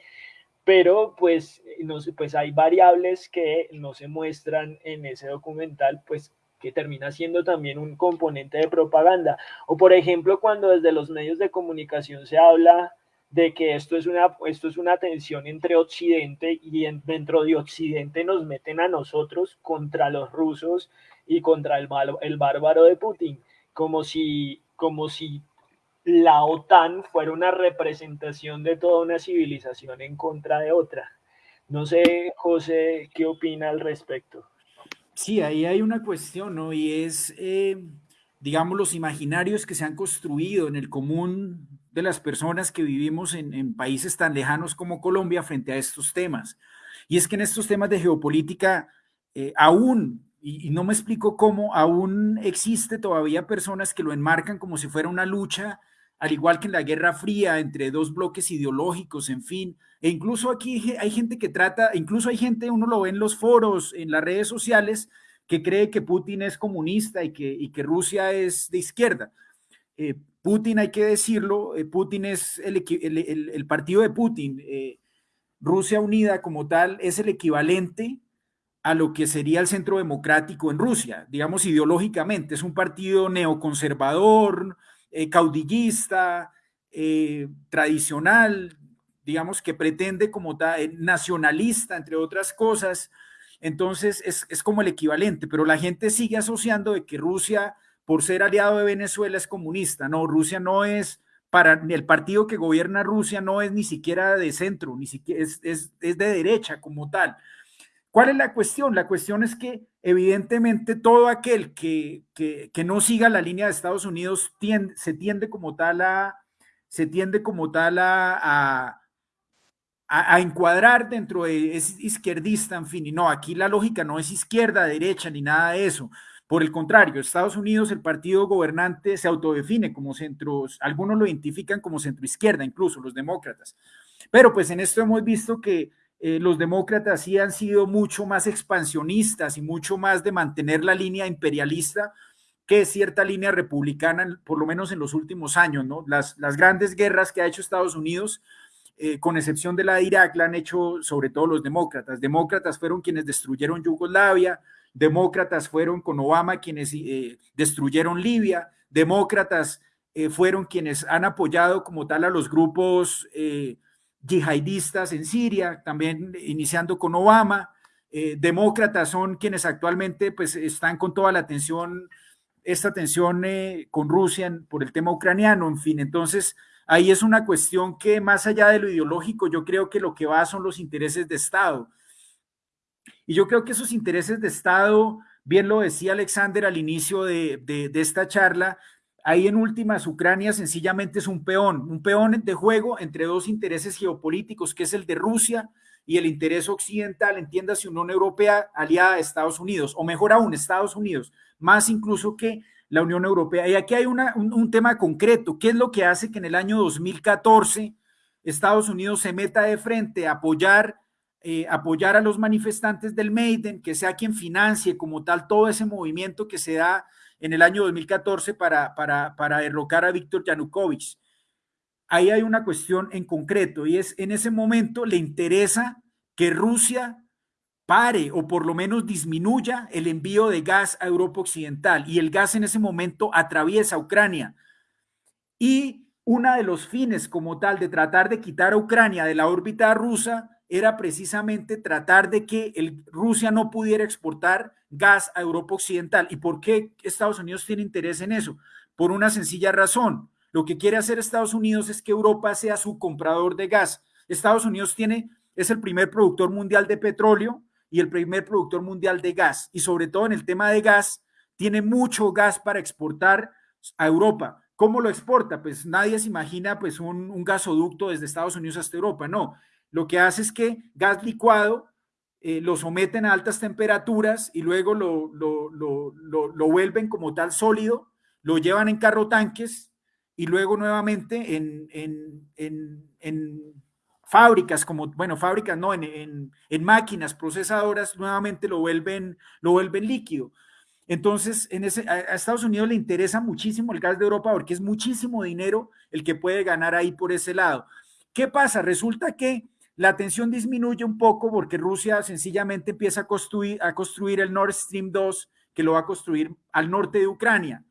pero pues, no pues hay variables que no se muestran en ese documental, pues que termina siendo también un componente de propaganda. O por ejemplo, cuando desde los medios de comunicación se habla de que esto es una, esto es una tensión entre Occidente y dentro de Occidente nos meten a nosotros contra los rusos y contra el, el bárbaro de Putin, como si, como si la OTAN fuera una representación de toda una civilización en contra de otra. No sé, José, ¿qué opina al respecto? Sí, ahí hay una cuestión, ¿no? Y es, eh, digamos, los imaginarios que se han construido en el común de las personas que vivimos en, países tan lejanos como Colombia frente a estos temas. Y es que en estos temas de geopolítica, eh, aún, y, no me explico cómo, aún existe todavía personas que lo enmarcan como si fuera una lucha, al igual que en la Guerra Fría, entre dos bloques ideológicos, en fin, e incluso aquí hay gente que trata, incluso hay gente, uno lo ve en los foros, en las redes sociales, que cree que Putin es comunista y que, que Rusia es de izquierda. Eh, Putin, hay que decirlo, eh, Putin es el, partido de Putin. Eh, Rusia Unida como tal es el equivalente a lo que sería el centro democrático en Rusia, digamos ideológicamente. Es un partido neoconservador, caudillista, tradicional, digamos, que pretende como eh, nacionalista, entre otras cosas. Entonces es, como el equivalente, pero la gente sigue asociando de que Rusia, por ser aliado de Venezuela, es comunista. No, Rusia no es, para el partido que gobierna Rusia no es ni siquiera de centro, ni siquiera es, de derecha como tal. ¿Cuál es la cuestión? La cuestión es que evidentemente todo aquel que, que, no siga la línea de Estados Unidos se tiende como tal a, se tiende como tal a a, encuadrar dentro de es izquierdista, en fin, y no, aquí la lógica no es izquierda, derecha, ni nada de eso. Por el contrario, Estados Unidos, el partido gobernante se autodefine como centros, algunos lo identifican como centro izquierda, incluso los demócratas. Pero pues en esto hemos visto que eh, los demócratas sí han sido mucho más expansionistas y mucho más de mantener la línea imperialista que cierta línea republicana, por lo menos en los últimos años, ¿no? Las, grandes guerras que ha hecho Estados Unidos eh, con excepción de la de Irak, la han hecho sobre todo los demócratas. Demócratas fueron quienes destruyeron Yugoslavia, demócratas fueron con Obama quienes eh, destruyeron Libia, demócratas fueron quienes han apoyado como tal a los grupos yihadistas en Siria, también iniciando con Obama. demócratas son quienes actualmente pues están con toda la atención, esta tensión con Rusia por el tema ucraniano, en fin, entonces ahí es una cuestión que más allá de lo ideológico, yo creo que lo que va son los intereses de Estado. Y yo creo que esos intereses de Estado, bien lo decía Alexander al inicio de, esta charla, ahí en últimas Ucrania sencillamente es un peón, un peón de juego entre dos intereses geopolíticos, que es el de Rusia y el interés occidental, entiéndase, Unión Europea aliada a Estados Unidos, o mejor aún, Estados Unidos, más incluso que la Unión Europea. Y aquí hay un, tema concreto. ¿Qué es lo que hace que en el año 2014 Estados Unidos se meta de frente a apoyar, eh, apoyar a los manifestantes del Maiden, que sea quien financie como tal todo ese movimiento que se da en el año 2014 para, para, para derrocar a Víctor Yanukovych? Ahí hay una cuestión en concreto y es en ese momento le interesa que Rusia pare o por lo menos disminuya el envío de gas a Europa Occidental y el gas en ese momento atraviesa Ucrania. Y uno de los fines como tal de tratar de quitar a Ucrania de la órbita rusa era precisamente tratar de que el, Rusia no pudiera exportar gas a Europa Occidental. ¿Y por qué Estados Unidos tiene interés en eso? Por una sencilla razón. Lo que quiere hacer Estados Unidos es que Europa sea su comprador de gas. Estados Unidos tiene, es el primer productor mundial de petróleo, y el primer productor mundial de gas. Y sobre todo en el tema de gas, tiene mucho gas para exportar a Europa. ¿Cómo lo exporta? Pues nadie se imagina pues un, un gasoducto desde Estados Unidos hasta Europa, no. Lo que hace es que gas licuado eh, lo someten a altas temperaturas y luego lo, lo, lo, lo, vuelven como tal sólido, lo llevan en carro tanques y luego nuevamente en, en, en, en fábricas, como, bueno, fábricas no, en, máquinas procesadoras, nuevamente lo vuelven, lo vuelven líquido. Entonces, en ese, a, Estados Unidos le interesa muchísimo el gas de Europa porque es muchísimo dinero el que puede ganar ahí por ese lado. ¿Qué pasa? Resulta que la tensión disminuye un poco porque Rusia sencillamente empieza a construir, a construir el Nord Stream 2, que lo va a construir al norte de Ucrania,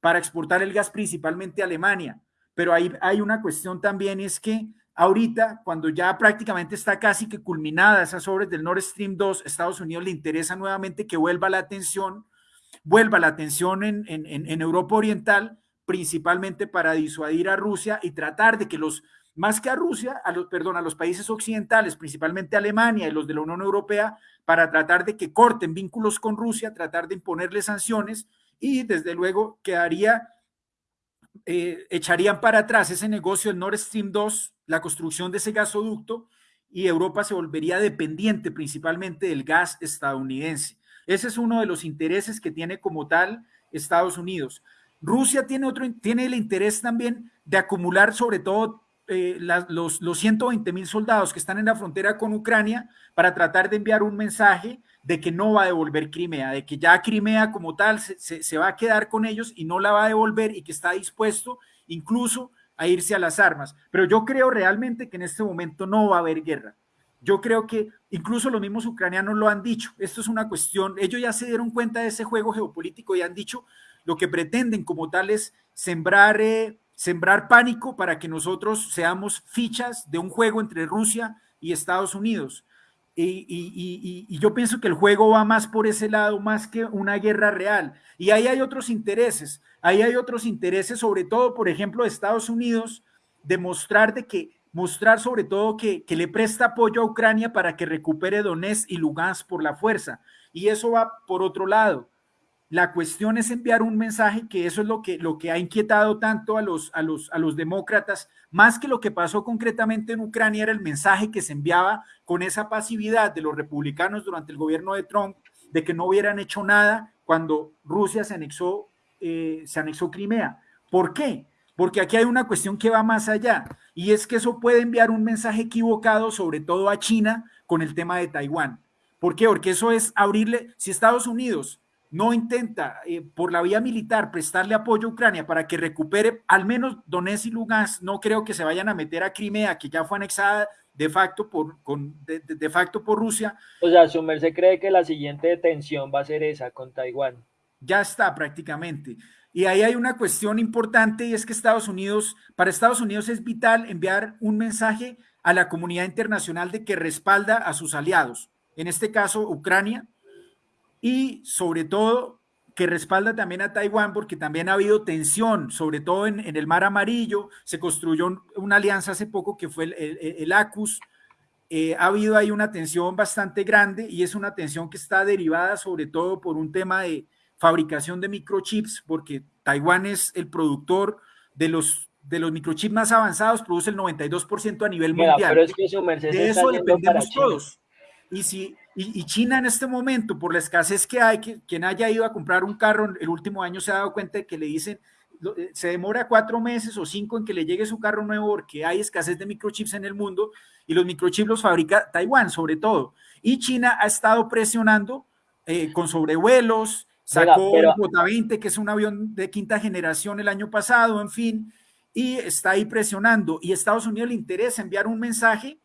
para exportar el gas principalmente a Alemania. Pero hay, hay una cuestión también, es que ahorita, cuando ya prácticamente está casi que culminada esas obras del Nord Stream 2, Estados Unidos le interesa nuevamente que vuelva la atención, vuelva la atención en, en, en Europa Oriental, principalmente para disuadir a Rusia y tratar de que los más que a Rusia, a los, perdón, a los países occidentales, principalmente Alemania y los de la Unión Europea, para tratar de que corten vínculos con Rusia, tratar de imponerle sanciones y desde luego quedaría, eh, echarían para atrás ese negocio del Nord Stream 2, la construcción de ese gasoducto y Europa se volvería dependiente principalmente del gas estadounidense. Ese es uno de los intereses que tiene como tal Estados Unidos. Rusia tiene otro, tiene el interés también de acumular sobre todo eh, los, los 120 mil soldados que están en la frontera con Ucrania para tratar de enviar un mensaje de que no va a devolver Crimea, de que ya Crimea como tal se, va a quedar con ellos y no la va a devolver y que está dispuesto incluso a irse a las armas. Pero yo creo realmente que en este momento no va a haber guerra. Yo creo que incluso los mismos ucranianos lo han dicho. Esto es una cuestión, ellos ya se dieron cuenta de ese juego geopolítico y han dicho lo que pretenden como tal es sembrar eh, sembrar pánico para que nosotros seamos fichas de un juego entre Rusia y Estados Unidos. Y, yo pienso que el juego va más por ese lado, más que una guerra real. Y ahí hay otros intereses, ahí hay otros intereses, sobre todo, por ejemplo, de Estados Unidos, de mostrar de que, mostrar sobre todo que, que le presta apoyo a Ucrania para que recupere Donetsk y Lugansk por la fuerza. Y eso va por otro lado. La cuestión es enviar un mensaje que eso es lo que, lo que ha inquietado tanto a los, a, los, a los demócratas, más que lo que pasó concretamente en Ucrania, era el mensaje que se enviaba con esa pasividad de los republicanos durante el gobierno de Trump, de que no hubieran hecho nada cuando Rusia se anexó, eh, se anexó Crimea. ¿Por qué? Porque aquí hay una cuestión que va más allá, y es que eso puede enviar un mensaje equivocado, sobre todo a China, con el tema de Taiwán. ¿Por qué? Porque eso es abrirle, si Estados Unidos no intenta eh, por la vía militar prestarle apoyo a Ucrania para que recupere al menos Donetsk y Lugansk, no creo que se vayan a meter a Crimea, que ya fue anexada de facto por, con, de, facto por Rusia. O sea, su merced cree que la siguiente detención va a ser esa con Taiwán. Ya está prácticamente. Y ahí hay una cuestión importante y es que Estados Unidos, para Estados Unidos es vital enviar un mensaje a la comunidad internacional de que respalda a sus aliados, en este caso Ucrania, y sobre todo que respalda también a Taiwán porque también ha habido tensión, sobre todo en, el Mar Amarillo, se construyó una alianza hace poco que fue el, ACUS, eh, ha habido ahí una tensión bastante grande y es una tensión que está derivada sobre todo por un tema de fabricación de microchips, porque Taiwán es el productor de los de los microchips más avanzados, produce el 92% a nivel mundial. Pero es que su de eso dependemos todos. Y si y, China en este momento, por la escasez que hay, que, quien haya ido a comprar un carro el último año se ha dado cuenta de que le dicen, eh, se demora cuatro meses o cinco en que le llegue su carro nuevo porque hay escasez de microchips en el mundo y los microchips los fabrica Taiwán sobre todo. Y China ha estado presionando eh, con sobrevuelos, sacó el J-20, que es un avión de quinta generación el año pasado, en fin, y está ahí presionando. Y a Estados Unidos le interesa enviar un mensaje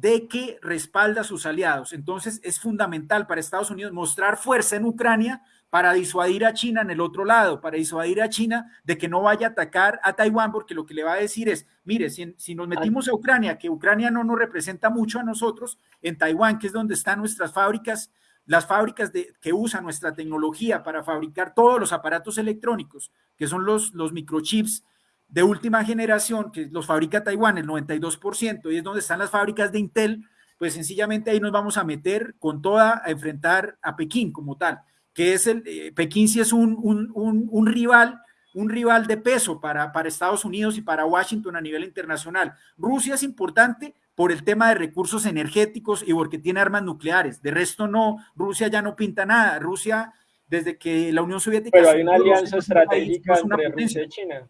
de que respalda a sus aliados. Entonces es fundamental para Estados Unidos mostrar fuerza en Ucrania para disuadir a China en el otro lado, para disuadir a China de que no vaya a atacar a Taiwán, porque lo que le va a decir es, mire, si, nos metimos a Ucrania, que Ucrania no nos representa mucho a nosotros, en Taiwán, que es donde están nuestras fábricas, las fábricas de, que usan nuestra tecnología para fabricar todos los aparatos electrónicos, que son los, los microchips, de última generación, que los fabrica Taiwán, el 92%, y es donde están las fábricas de Intel, pues sencillamente ahí nos vamos a meter con toda a enfrentar a Pekín como tal, que es el, eh, Pekín sí es un, un, un, rival, un rival de peso para, para Estados Unidos y para Washington a nivel internacional. Rusia es importante por el tema de recursos energéticos y porque tiene armas nucleares. De resto no, Rusia ya no pinta nada. Rusia, desde que la Unión Soviética... Pero hay una alianza estratégica entre Rusia y China.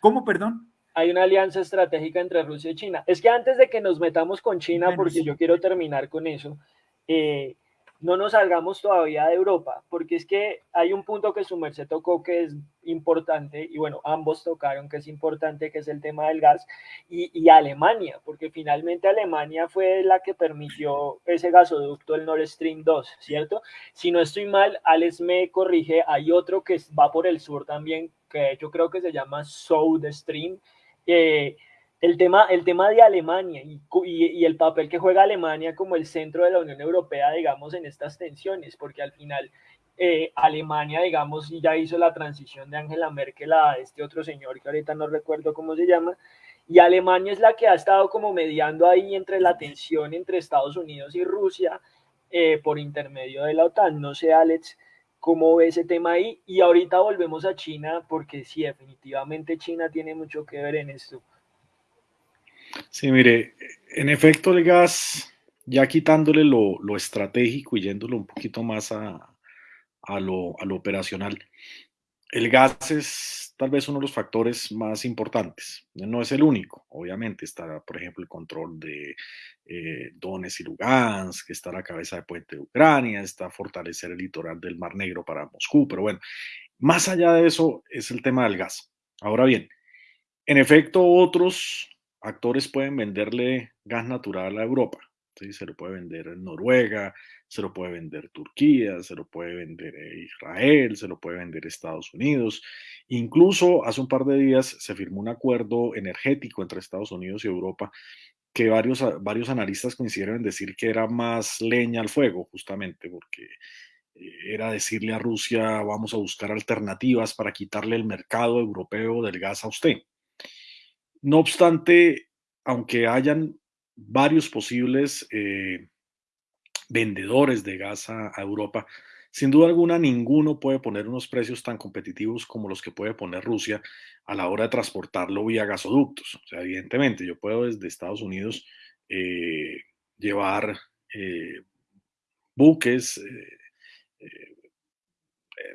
¿Cómo, perdón? Hay una alianza estratégica entre Rusia y China. Es que antes de que nos metamos con China, porque yo quiero terminar con eso, eh, no nos salgamos todavía de Europa, porque es que hay un punto que su merced tocó que es importante, y bueno, ambos tocaron que es importante, que es el tema del gas, y, Alemania, porque finalmente Alemania fue la que permitió ese gasoducto, el Nord Stream 2, ¿cierto? Si no estoy mal, Alex me corrige, hay otro que va por el sur también, que yo creo que se llama South Stream, eh, el tema, el tema de Alemania y, y, el papel que juega Alemania como el centro de la Unión Europea, digamos, en estas tensiones, porque al final eh, Alemania, digamos, ya hizo la transición de Angela Merkel a este otro señor que ahorita no recuerdo cómo se llama, y Alemania es la que ha estado como mediando ahí entre la tensión entre Estados Unidos y Rusia eh, por intermedio de la OTAN. No sé, Alex, cómo ve ese tema ahí. Y ahorita volvemos a China, porque sí, definitivamente China tiene mucho que ver en esto. Sí, mire, en efecto el gas, ya quitándole lo, estratégico y yéndolo un poquito más a, lo, operacional, el gas es tal vez uno de los factores más importantes. No es el único, obviamente. Está, por ejemplo, el control de eh, Donetsk y Lugansk, está a la cabeza de puente de Ucrania, está fortalecer el litoral del Mar Negro para Moscú, pero bueno, más allá de eso es el tema del gas. Ahora bien, en efecto, otros actores pueden venderle gas natural a Europa. Se lo puede vender en Noruega, se lo puede vender Turquía, se lo puede vender Israel, se lo puede vender Estados Unidos. Incluso hace un par de días se firmó un acuerdo energético entre Estados Unidos y Europa que varios, varios analistas coincidieron en decir que era más leña al fuego, justamente porque eh, era decirle a Rusia, vamos a buscar alternativas para quitarle el mercado europeo del gas a usted. No obstante, aunque hayan varios posibles eh, vendedores de gas a, Europa, sin duda alguna ninguno puede poner unos precios tan competitivos como los que puede poner Rusia a la hora de transportarlo vía gasoductos. O sea, evidentemente, yo puedo desde Estados Unidos eh, llevar eh, buques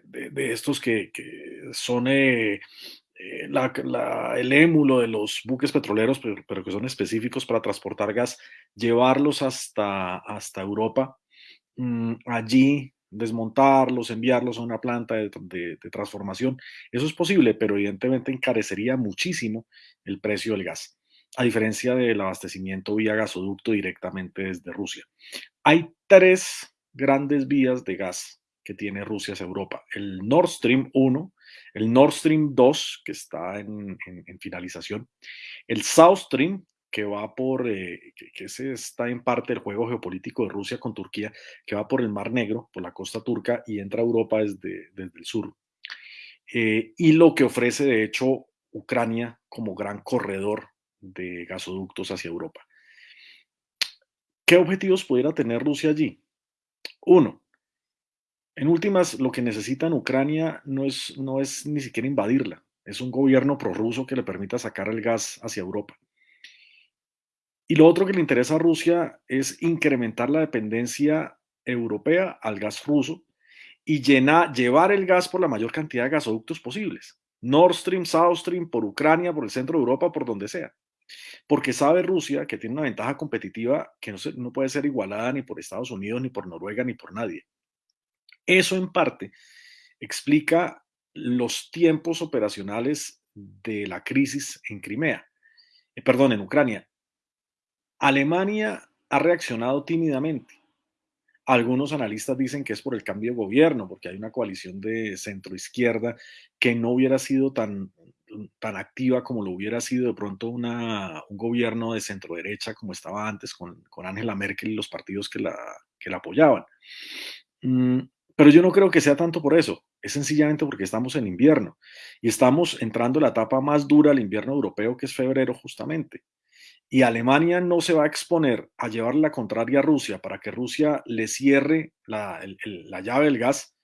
de, estos que, que son eh, el émulo de los buques petroleros, pero, que son específicos para transportar gas, llevarlos hasta, hasta Europa, mm, allí desmontarlos, enviarlos a una planta de, transformación. Eso es posible, pero evidentemente encarecería muchísimo el precio del gas, a diferencia del abastecimiento vía gasoducto directamente desde Rusia. Hay tres grandes vías de gas que tiene Rusia hacia Europa. El Nord Stream 1, el Nord Stream 2, que está en, finalización, el South Stream, que va por, eh, que, ese está en parte del juego geopolítico de Rusia con Turquía, que va por el Mar Negro, por la costa turca y entra a Europa desde, desde el sur. Eh, y lo que ofrece, de hecho, Ucrania como gran corredor de gasoductos hacia Europa. ¿Qué objetivos pudiera tener Rusia allí? Uno, en últimas, lo que necesita en Ucrania no es, no es ni siquiera invadirla, es un gobierno prorruso que le permita sacar el gas hacia Europa. Y lo otro que le interesa a Rusia es incrementar la dependencia europea al gas ruso y llevar el gas por la mayor cantidad de gasoductos posibles. Nord Stream, South Stream, por Ucrania, por el centro de Europa, por donde sea. Porque sabe Rusia que tiene una ventaja competitiva que no, no puede ser igualada ni por Estados Unidos, ni por Noruega, ni por nadie. Eso en parte explica los tiempos operacionales de la crisis en Crimea, eh, perdón, en Ucrania. Alemania ha reaccionado tímidamente. Algunos analistas dicen que es por el cambio de gobierno, porque hay una coalición de centro izquierda que no hubiera sido tan, tan activa como lo hubiera sido de pronto un gobierno de centro derecha como estaba antes con, con Angela Merkel y los partidos que la, que la apoyaban. Mm, pero yo no creo que sea tanto por eso, es sencillamente porque estamos en invierno y estamos entrando en la etapa más dura del invierno europeo, que es febrero justamente. Y Alemania no se va a exponer a llevar la contraria a Rusia para que Rusia le cierre la, llave del gas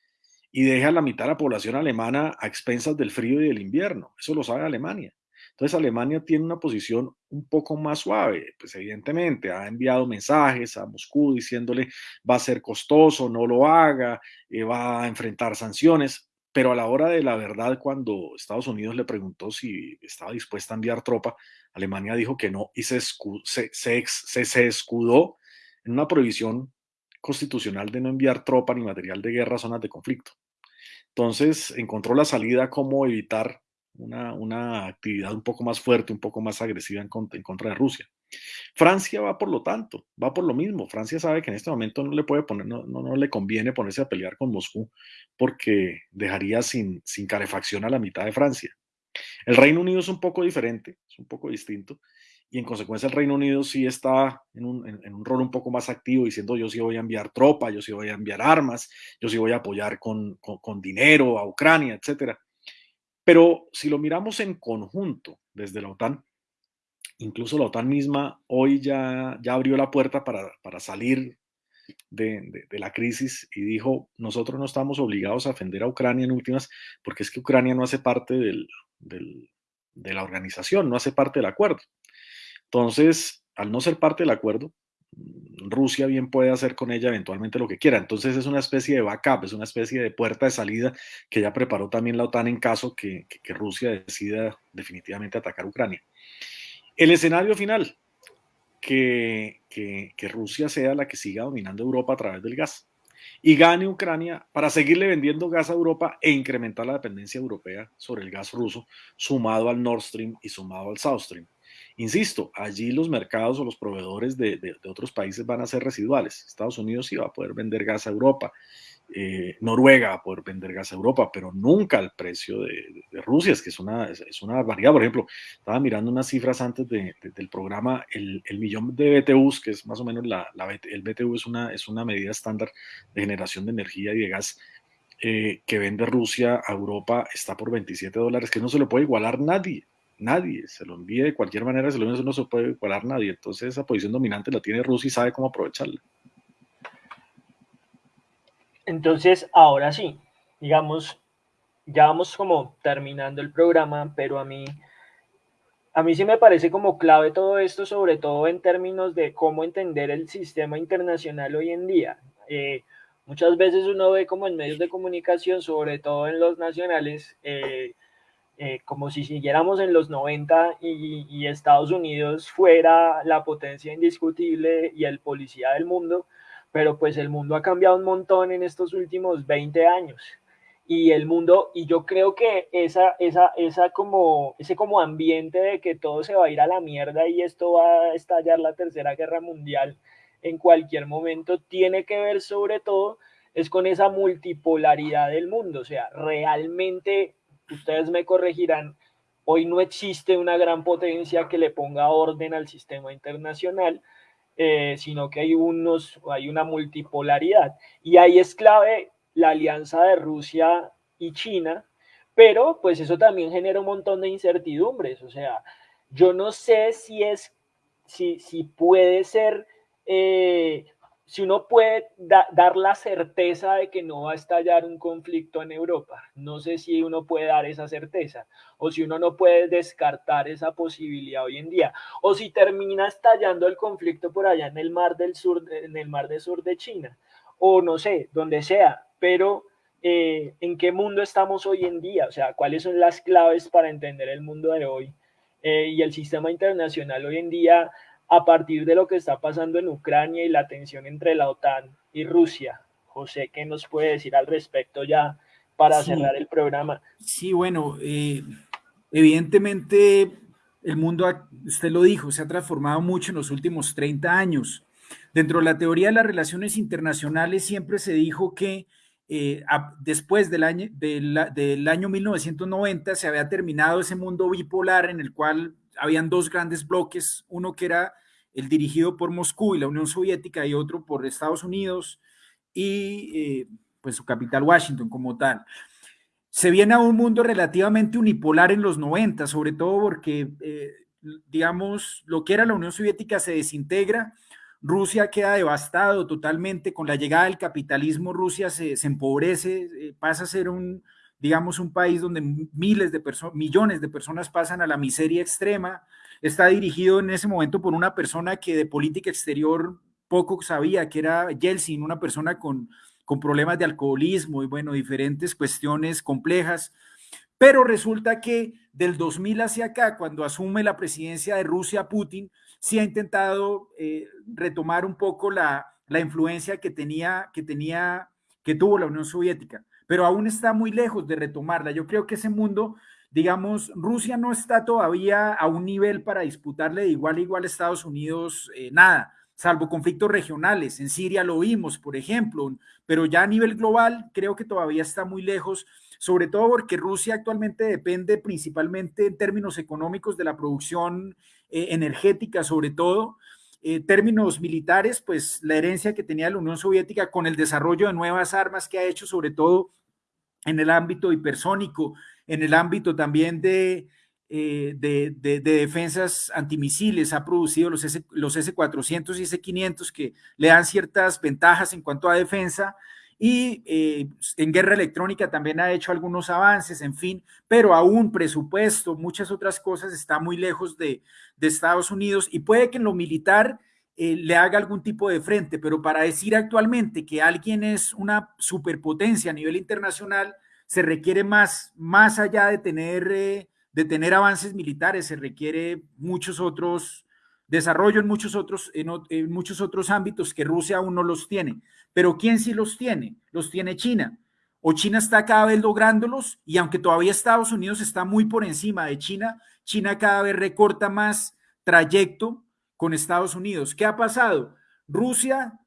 y deja a la mitad de la población alemana a expensas del frío y del invierno. Eso lo sabe Alemania. Entonces Alemania tiene una posición un poco más suave, pues evidentemente ha enviado mensajes a Moscú diciéndole va a ser costoso, no lo haga, eh, va a enfrentar sanciones, pero a la hora de la verdad, cuando Estados Unidos le preguntó si estaba dispuesta a enviar tropa, Alemania dijo que no y se, se, se, se escudó en una prohibición constitucional de no enviar tropa ni material de guerra a zonas de conflicto. Entonces encontró la salida cómo evitar una, actividad un poco más fuerte, un poco más agresiva en contra, de Rusia. Francia va por lo tanto, va por lo mismo. Francia sabe que en este momento no le puede poner, no, no, le conviene ponerse a pelear con Moscú porque dejaría sin, sin calefacción a la mitad de Francia. El Reino Unido es un poco diferente, es un poco distinto, y en consecuencia el Reino Unido sí está en un, en, un, rol un poco más activo, diciendo yo sí voy a enviar tropa, yo sí voy a enviar armas, yo sí voy a apoyar con, con, con dinero a Ucrania, etcétera. Pero si lo miramos en conjunto desde la OTAN, incluso la OTAN misma hoy ya, abrió la puerta para, salir de, la crisis y dijo, nosotros no estamos obligados a defender a Ucrania en últimas, porque es que Ucrania no hace parte de la organización, no hace parte del acuerdo. Entonces, al no ser parte del acuerdo, Rusia bien puede hacer con ella eventualmente lo que quiera. Entonces es una especie de backup, es una especie de puerta de salida que ya preparó también la OTAN en caso que, Rusia decida definitivamente atacar Ucrania. El escenario final, que, que, Rusia sea la que siga dominando Europa a través del gas y gane Ucrania para seguirle vendiendo gas a Europa e incrementar la dependencia europea sobre el gas ruso, sumado al Nord Stream y sumado al South Stream. Insisto, allí los mercados o los proveedores de, otros países van a ser residuales. Estados Unidos sí va a poder vender gas a Europa, eh, Noruega va a poder vender gas a Europa, pero nunca al precio de, Rusia, es que es una, barbaridad. Por ejemplo, estaba mirando unas cifras antes del programa, el, millón de BTUs, que es más o menos la, el BTU es una, es una medida estándar de generación de energía y de gas. Eh, que vende Rusia a Europa está por 27 dólares, que no se lo puede igualar nadie nadie, se lo envíe de cualquier manera, se lo envíe, no se puede igualar nadie. Entonces esa posición dominante la tiene Rusia y sabe cómo aprovecharla. Entonces, ahora sí, digamos, ya vamos como terminando el programa, pero a mí, a mí sí me parece como clave todo esto, sobre todo en términos de cómo entender el sistema internacional hoy en día. Eh, muchas veces uno ve como en medios de comunicación, sobre todo en los nacionales, eh, eh, como si siguiéramos en los 90 y, Estados Unidos fuera la potencia indiscutible y el policía del mundo, pero pues el mundo ha cambiado un montón en estos últimos 20 años. Y el mundo, y yo creo que esa, esa, esa como, ese como ambiente de que todo se va a ir a la mierda y esto va a estallar la tercera guerra mundial en cualquier momento, tiene que ver sobre todo es con esa multipolaridad del mundo. O sea, realmente ustedes me corregirán, hoy no existe una gran potencia que le ponga orden al sistema internacional, eh, sino que hay, unos, hay una multipolaridad. Y ahí es clave la alianza de Rusia y China, pero pues eso también genera un montón de incertidumbres. O sea, yo no sé si es, si, si puede ser eh, si uno puede dar la certeza de que no va a estallar un conflicto en Europa, no sé si uno puede dar esa certeza, o si uno no puede descartar esa posibilidad hoy en día, o si termina estallando el conflicto por allá en el mar del sur, en el mar del sur de China, o no sé, donde sea, pero eh, en qué mundo estamos hoy en día, o sea, cuáles son las claves para entender el mundo de hoy eh, y el sistema internacional hoy en día a partir de lo que está pasando en Ucrania y la tensión entre la OTAN y Rusia. José, ¿qué nos puede decir al respecto ya para cerrar el programa? Sí, bueno, eh, evidentemente el mundo, usted lo dijo, se ha transformado mucho en los últimos 30 años. Dentro de la teoría de las relaciones internacionales siempre se dijo que eh, después del año, del año 1990 se había terminado ese mundo bipolar en el cual habían dos grandes bloques, uno que era el dirigido por Moscú y la Unión Soviética y otro por Estados Unidos y eh, pues su capital Washington como tal. Se viene a un mundo relativamente unipolar en los 90, sobre todo porque, eh, digamos, lo que era la Unión Soviética se desintegra, Rusia queda devastado totalmente. Con la llegada del capitalismo, Rusia se, empobrece, eh, pasa a ser un, digamos, un país donde miles de personas, millones de personas pasan a la miseria extrema. Está dirigido en ese momento por una persona que de política exterior poco sabía, que era Yeltsin, una persona con, con problemas de alcoholismo y, bueno, diferentes cuestiones complejas. Pero resulta que del 2000 hacia acá, cuando asume la presidencia de Rusia Putin, sí ha intentado eh, retomar un poco la, influencia que tenía, que tenía, que tuvo la Unión Soviética, pero aún está muy lejos de retomarla. Yo creo que ese mundo, digamos, Rusia no está todavía a un nivel para disputarle de igual a igual a Estados Unidos eh, nada, salvo conflictos regionales. En Siria lo vimos, por ejemplo, pero ya a nivel global creo que todavía está muy lejos sobre todo porque Rusia actualmente depende principalmente en términos económicos de la producción eh, energética, sobre todo. Eh, términos militares, pues la herencia que tenía la Unión Soviética con el desarrollo de nuevas armas que ha hecho, sobre todo en el ámbito hipersónico, en el ámbito también de, eh, de, defensas antimisiles, ha producido los, S, los S-400 y S-500 que le dan ciertas ventajas en cuanto a defensa y eh, en guerra electrónica también ha hecho algunos avances, en fin, pero aún presupuesto, muchas otras cosas está muy lejos de, Estados Unidos y puede que en lo militar eh, le haga algún tipo de frente, pero para decir actualmente que alguien es una superpotencia a nivel internacional, se requiere más, más allá de tener, eh, de tener avances militares, se requiere muchos otros desarrollo en muchos otros, en, muchos otros ámbitos que Rusia aún no los tiene. Pero ¿quién sí los tiene? Los tiene China. O China está cada vez lográndolos y aunque todavía Estados Unidos está muy por encima de China, China cada vez recorta más trayecto con Estados Unidos. ¿Qué ha pasado? Rusia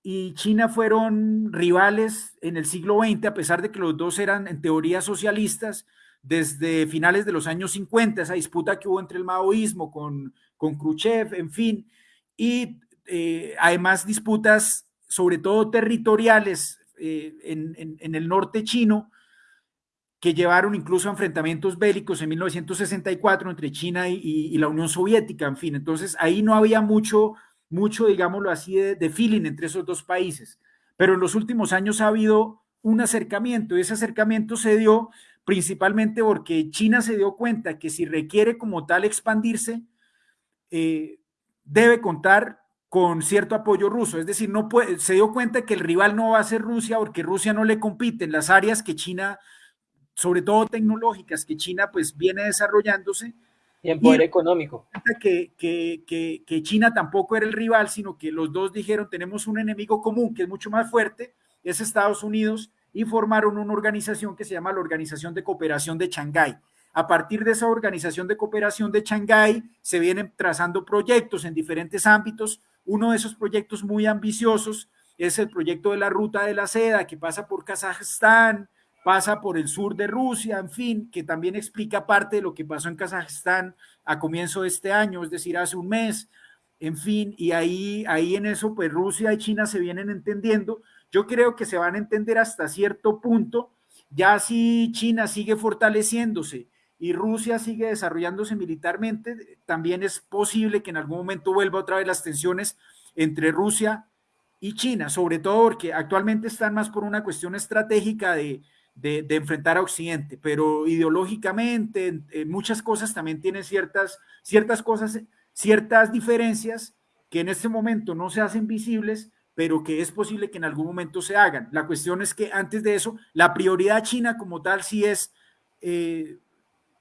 y China fueron rivales en el siglo XX, a pesar de que los dos eran en teoría socialistas, desde finales de los años 50, esa disputa que hubo entre el maoísmo con, con Khrushchev, en fin, y eh, además disputas sobre todo territoriales eh, en, el norte chino, que llevaron incluso a enfrentamientos bélicos en 1964 entre China y, la Unión Soviética, en fin, entonces ahí no había mucho, mucho, digámoslo así, de, feeling entre esos dos países, pero en los últimos años ha habido un acercamiento y ese acercamiento se dio principalmente porque China se dio cuenta que si requiere como tal expandirse, eh, debe contar con cierto apoyo ruso. Es decir, no puede, se dio cuenta que el rival no va a ser Rusia porque Rusia no le compite en las áreas que China, sobre todo tecnológicas, que China pues viene desarrollándose. Y en poder económico. Que, que, que, que China tampoco era el rival, sino que los dos dijeron, tenemos un enemigo común que es mucho más fuerte, es Estados Unidos, y formaron una organización que se llama la Organización de Cooperación de Shanghái. A partir de esa organización de cooperación de Shanghái se vienen trazando proyectos en diferentes ámbitos. Uno de esos proyectos muy ambiciosos es el proyecto de la ruta de la seda que pasa por Kazajstán, pasa por el sur de Rusia, en fin, que también explica parte de lo que pasó en Kazajstán a comienzo de este año, es decir, hace un mes, en fin, y ahí, ahí en eso, pues Rusia y China se vienen entendiendo. Yo creo que se van a entender hasta cierto punto, ya si China sigue fortaleciéndose y Rusia sigue desarrollándose militarmente, también es posible que en algún momento vuelva otra vez las tensiones entre Rusia y China, sobre todo porque actualmente están más por una cuestión estratégica de, enfrentar a Occidente, pero ideológicamente en, muchas cosas también tienen ciertas, ciertas cosas, ciertas diferencias que en este momento no se hacen visibles, pero que es posible que en algún momento se hagan. La cuestión es que antes de eso, la prioridad china como tal sí es eh,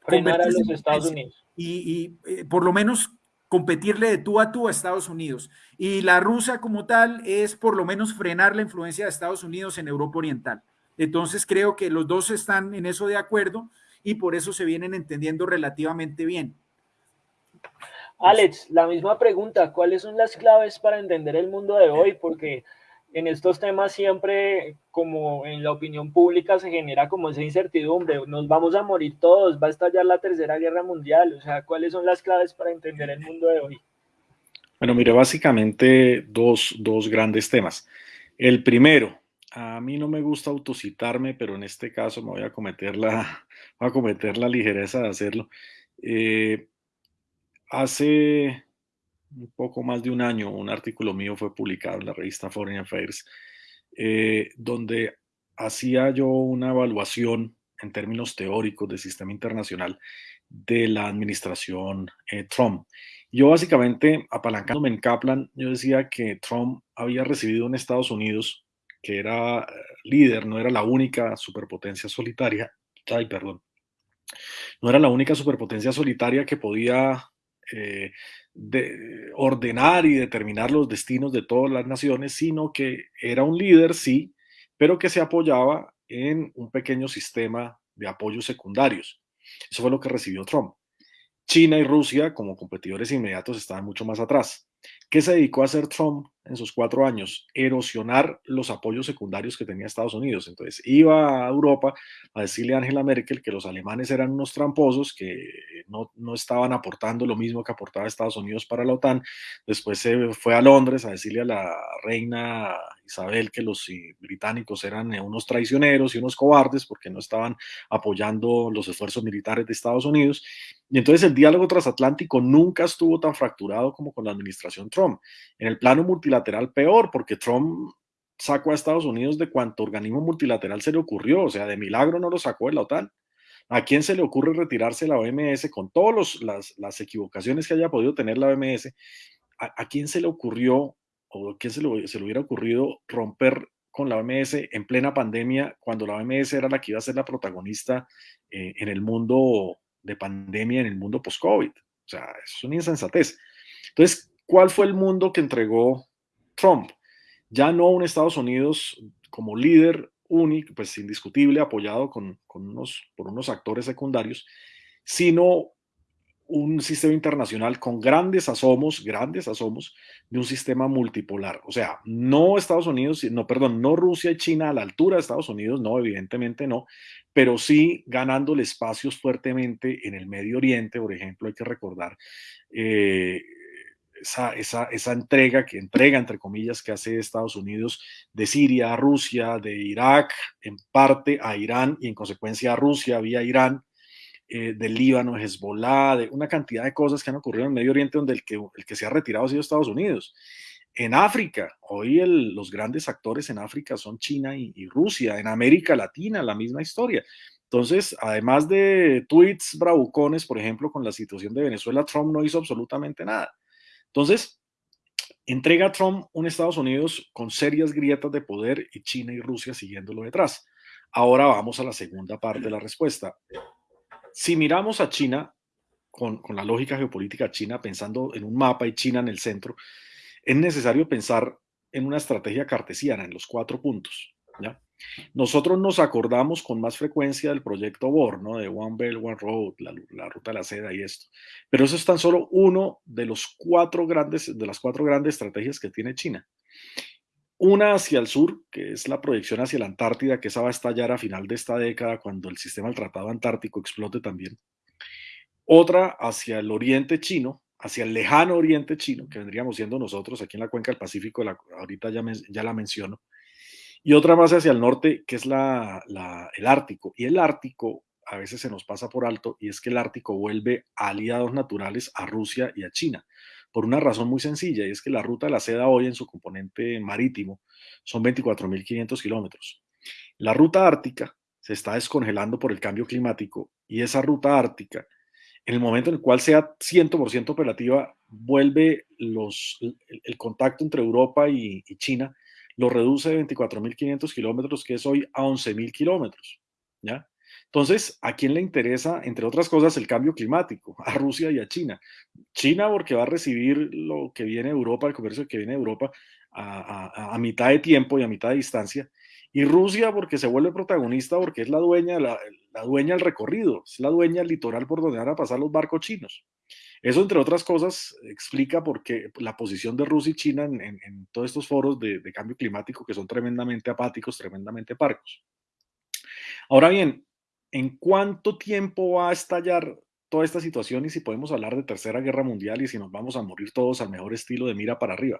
frenar a los Estados Unidos. Y, eh, por lo menos competirle de tú a tú a Estados Unidos. Y la rusa como tal es por lo menos frenar la influencia de Estados Unidos en Europa Oriental. Entonces creo que los dos están en eso de acuerdo y por eso se vienen entendiendo relativamente bien. Alex, la misma pregunta, ¿cuáles son las claves para entender el mundo de hoy? Porque en estos temas siempre, como en la opinión pública, se genera como esa incertidumbre, nos vamos a morir todos, va a estallar la tercera guerra mundial, o sea, ¿cuáles son las claves para entender el mundo de hoy? Bueno, mire, básicamente dos, dos grandes temas. El primero, a mí no me gusta autocitarme, pero en este caso me voy a cometer la, a cometer la ligereza de hacerlo. Eh, Hace un poco más de un año, un artículo mío fue publicado en la revista Foreign Affairs, eh, donde hacía yo una evaluación en términos teóricos del sistema internacional de la administración eh, Trump. Yo básicamente, apalancándome en Kaplan, yo decía que Trump había recibido en Estados Unidos, que era eh, líder, no era la única superpotencia solitaria, ay, perdón, no era la única superpotencia solitaria que podía eh, de, ordenar y determinar los destinos de todas las naciones, sino que era un líder, sí, pero que se apoyaba en un pequeño sistema de apoyos secundarios. Eso fue lo que recibió Trump. China y Rusia, como competidores inmediatos, estaban mucho más atrás. ¿Qué se dedicó a hacer Trump en sus cuatro años? Erosionar los apoyos secundarios que tenía Estados Unidos. Entonces iba a Europa a decirle a Angela Merkel que los alemanes eran unos tramposos, que no, no estaban aportando lo mismo que aportaba Estados Unidos para la OTAN. Después se fue a Londres a decirle a la reina Isabel que los británicos eran unos traicioneros y unos cobardes porque no estaban apoyando los esfuerzos militares de Estados Unidos. Y entonces el diálogo transatlántico nunca estuvo tan fracturado como con la administración Trump. En el plano multilateral peor, porque Trump sacó a Estados Unidos de cuanto organismo multilateral se le ocurrió, o sea, de milagro no lo sacó de la OTAN. ¿A quién se le ocurre retirarse la OMS con todas las, equivocaciones que haya podido tener la OMS? ¿A, quién se le ocurrió o quién se le, hubiera ocurrido romper con la OMS en plena pandemia cuando la OMS era la que iba a ser la protagonista eh, en el mundo de pandemia, en el mundo post-COVID? O sea, es una insensatez. Entonces, ¿Cuál fue el mundo que entregó Trump? Ya no un Estados Unidos como líder único, pues indiscutible, apoyado con, unos, por unos actores secundarios, sino un sistema internacional con grandes asomos, grandes asomos de un sistema multipolar. O sea, no Estados Unidos, no, perdón, no Rusia y China a la altura de Estados Unidos, no, evidentemente no, pero sí ganándole espacios fuertemente en el Medio Oriente, por ejemplo, hay que recordar eh, esa, esa, entrega que entrega, entre comillas, que hace Estados Unidos de Siria a Rusia, de Irak, en parte a Irán y en consecuencia a Rusia vía Irán, eh, del Líbano, Hezbollah, de una cantidad de cosas que han ocurrido en Medio Oriente donde el que, el que se ha retirado ha sido Estados Unidos. En África, hoy los grandes actores en África son China y, y Rusia. En América Latina, la misma historia. Entonces, además de tweets bravucones, por ejemplo, con la situación de Venezuela, Trump no hizo absolutamente nada. Entonces, entrega a Trump un Estados Unidos con serias grietas de poder y China y Rusia siguiéndolo detrás. Ahora vamos a la segunda parte de la respuesta. Si miramos a China con, la lógica geopolítica china, pensando en un mapa y China en el centro, es necesario pensar en una estrategia cartesiana, en los cuatro puntos. ¿ya? Nosotros nos acordamos con más frecuencia del proyecto BOR, ¿no? de One Belt, One Road, la, ruta de la seda y esto. Pero eso es tan solo uno de, los cuatro grandes, de las cuatro grandes estrategias que tiene China. Una hacia el sur, que es la proyección hacia la Antártida, que esa va a estallar a final de esta década cuando el sistema del Tratado Antártico explote también. Otra hacia el oriente chino, hacia el lejano oriente chino, que vendríamos siendo nosotros aquí en la cuenca del Pacífico, ahorita ya, ya la menciono y otra más hacia el norte, que es la, el Ártico. Y el Ártico a veces se nos pasa por alto, y es que el Ártico vuelve aliados naturales a Rusia y a China, por una razón muy sencilla, y es que la ruta de la seda hoy en su componente marítimo son 24.500 kilómetros. La ruta ártica se está descongelando por el cambio climático, y esa ruta ártica, en el momento en el cual sea 100% operativa, vuelve los, el, contacto entre Europa y China lo reduce de 24.500 kilómetros, que es hoy, a 11.000 kilómetros. ¿ya? Entonces, ¿a quién le interesa, entre otras cosas, el cambio climático? A Rusia y a China. China porque va a recibir lo que viene de Europa, el comercio que viene de Europa, a, mitad de tiempo y a mitad de distancia. Y Rusia porque se vuelve protagonista, porque es la dueña, la, dueña del recorrido, es la dueña del litoral por donde van a pasar los barcos chinos. Eso, entre otras cosas, explica por qué la posición de Rusia y China en, todos estos foros de, cambio climático que son tremendamente apáticos, tremendamente parcos. Ahora bien, ¿en cuánto tiempo va a estallar toda esta situación y si podemos hablar de tercera guerra mundial y si nos vamos a morir todos al mejor estilo de mira para arriba?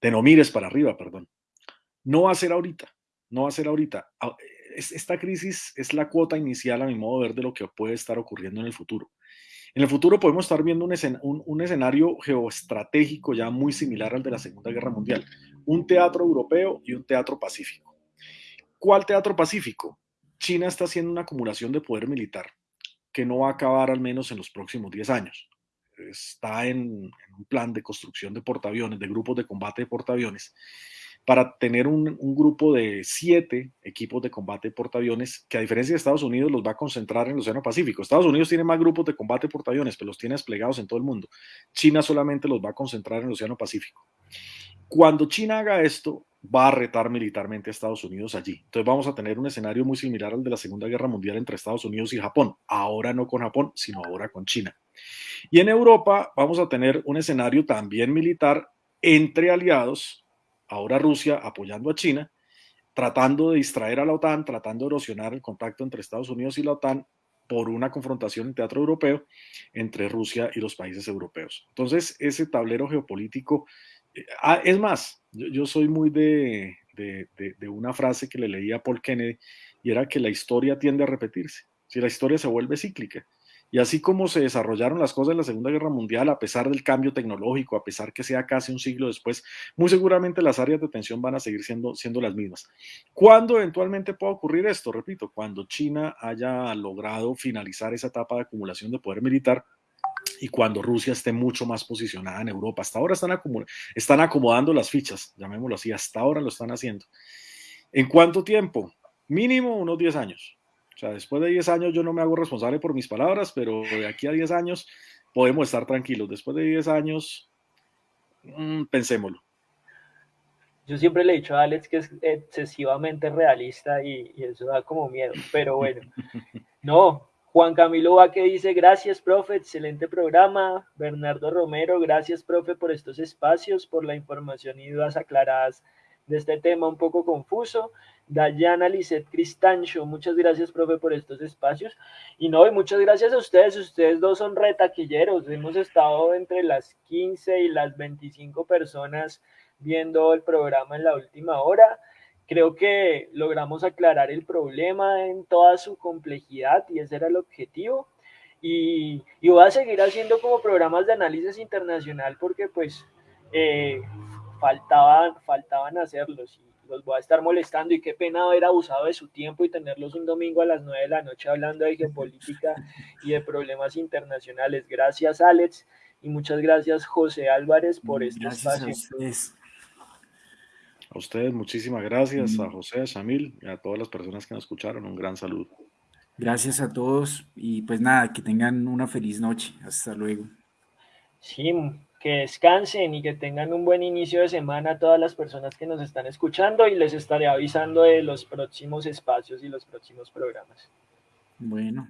De no mires para arriba, perdón. No va a ser ahorita, no va a ser ahorita. Ah, esta crisis es la cuota inicial, a mi modo de ver, de lo que puede estar ocurriendo en el futuro. En el futuro podemos estar viendo un, un, escenario geoestratégico ya muy similar al de la Segunda Guerra Mundial, un teatro europeo y un teatro pacífico. ¿Cuál teatro pacífico? China está haciendo una acumulación de poder militar que no va a acabar al menos en los próximos 10 años. Está en, un plan de construcción de portaaviones, de grupos de combate de portaaviones, para tener un, grupo de siete equipos de combate de portaaviones que a diferencia de Estados Unidos los va a concentrar en el Océano Pacífico. Estados Unidos tiene más grupos de combate de portaaviones, pero los tiene desplegados en todo el mundo. China solamente los va a concentrar en el Océano Pacífico. Cuando China haga esto, va a retar militarmente a Estados Unidos allí. Entonces vamos a tener un escenario muy similar al de la Segunda Guerra Mundial entre Estados Unidos y Japón. Ahora no con Japón, sino ahora con China. Y en Europa vamos a tener un escenario también militar entre aliados ahora Rusia apoyando a China, tratando de distraer a la OTAN, tratando de erosionar el contacto entre Estados Unidos y la OTAN por una confrontación en teatro europeo entre Rusia y los países europeos. Entonces, ese tablero geopolítico, ah, es más, yo, soy muy de, una frase que le leía a Paul Kennedy y era que la historia tiende a repetirse, si la historia se vuelve cíclica. Y así como se desarrollaron las cosas en la Segunda Guerra Mundial, a pesar del cambio tecnológico, a pesar que sea casi un siglo después, muy seguramente las áreas de tensión van a seguir siendo, siendo las mismas. ¿Cuándo eventualmente puede ocurrir esto? Repito, cuando China haya logrado finalizar esa etapa de acumulación de poder militar y cuando Rusia esté mucho más posicionada en Europa. Hasta ahora están, están acomodando las fichas, llamémoslo así, hasta ahora lo están haciendo. ¿En cuánto tiempo? Mínimo unos 10 años. O sea, después de 10 años yo no me hago responsable por mis palabras, pero de aquí a 10 años podemos estar tranquilos. Después de 10 años, mmm, pensémoslo. Yo siempre le he dicho a Alex que es excesivamente realista y, eso da como miedo, pero bueno. No, Juan Camilo que dice, gracias, profe, excelente programa. Bernardo Romero, gracias, profe, por estos espacios, por la información y dudas aclaradas de este tema un poco confuso. Dayana Lisset Cristancho, muchas gracias, profe, por estos espacios. Y no, y muchas gracias a ustedes, ustedes dos son retaquilleros. Hemos estado entre las 15 y las 25 personas viendo el programa en la última hora. Creo que logramos aclarar el problema en toda su complejidad y ese era el objetivo. Y, y voy a seguir haciendo como programas de análisis internacional porque pues eh, faltaban, faltaban hacerlos y los voy a estar molestando y qué pena haber abusado de su tiempo y tenerlos un domingo a las 9 de la noche hablando de geopolítica y de problemas internacionales. Gracias Alex y muchas gracias José Álvarez por este espacio. A ustedes. muchísimas gracias, a José, a Shamil y a todas las personas que nos escucharon, un gran saludo. Gracias a todos y pues nada, que tengan una feliz noche. Hasta luego. Sí, que descansen y que tengan un buen inicio de semana a todas las personas que nos están escuchando y les estaré avisando de los próximos espacios y los próximos programas. Bueno.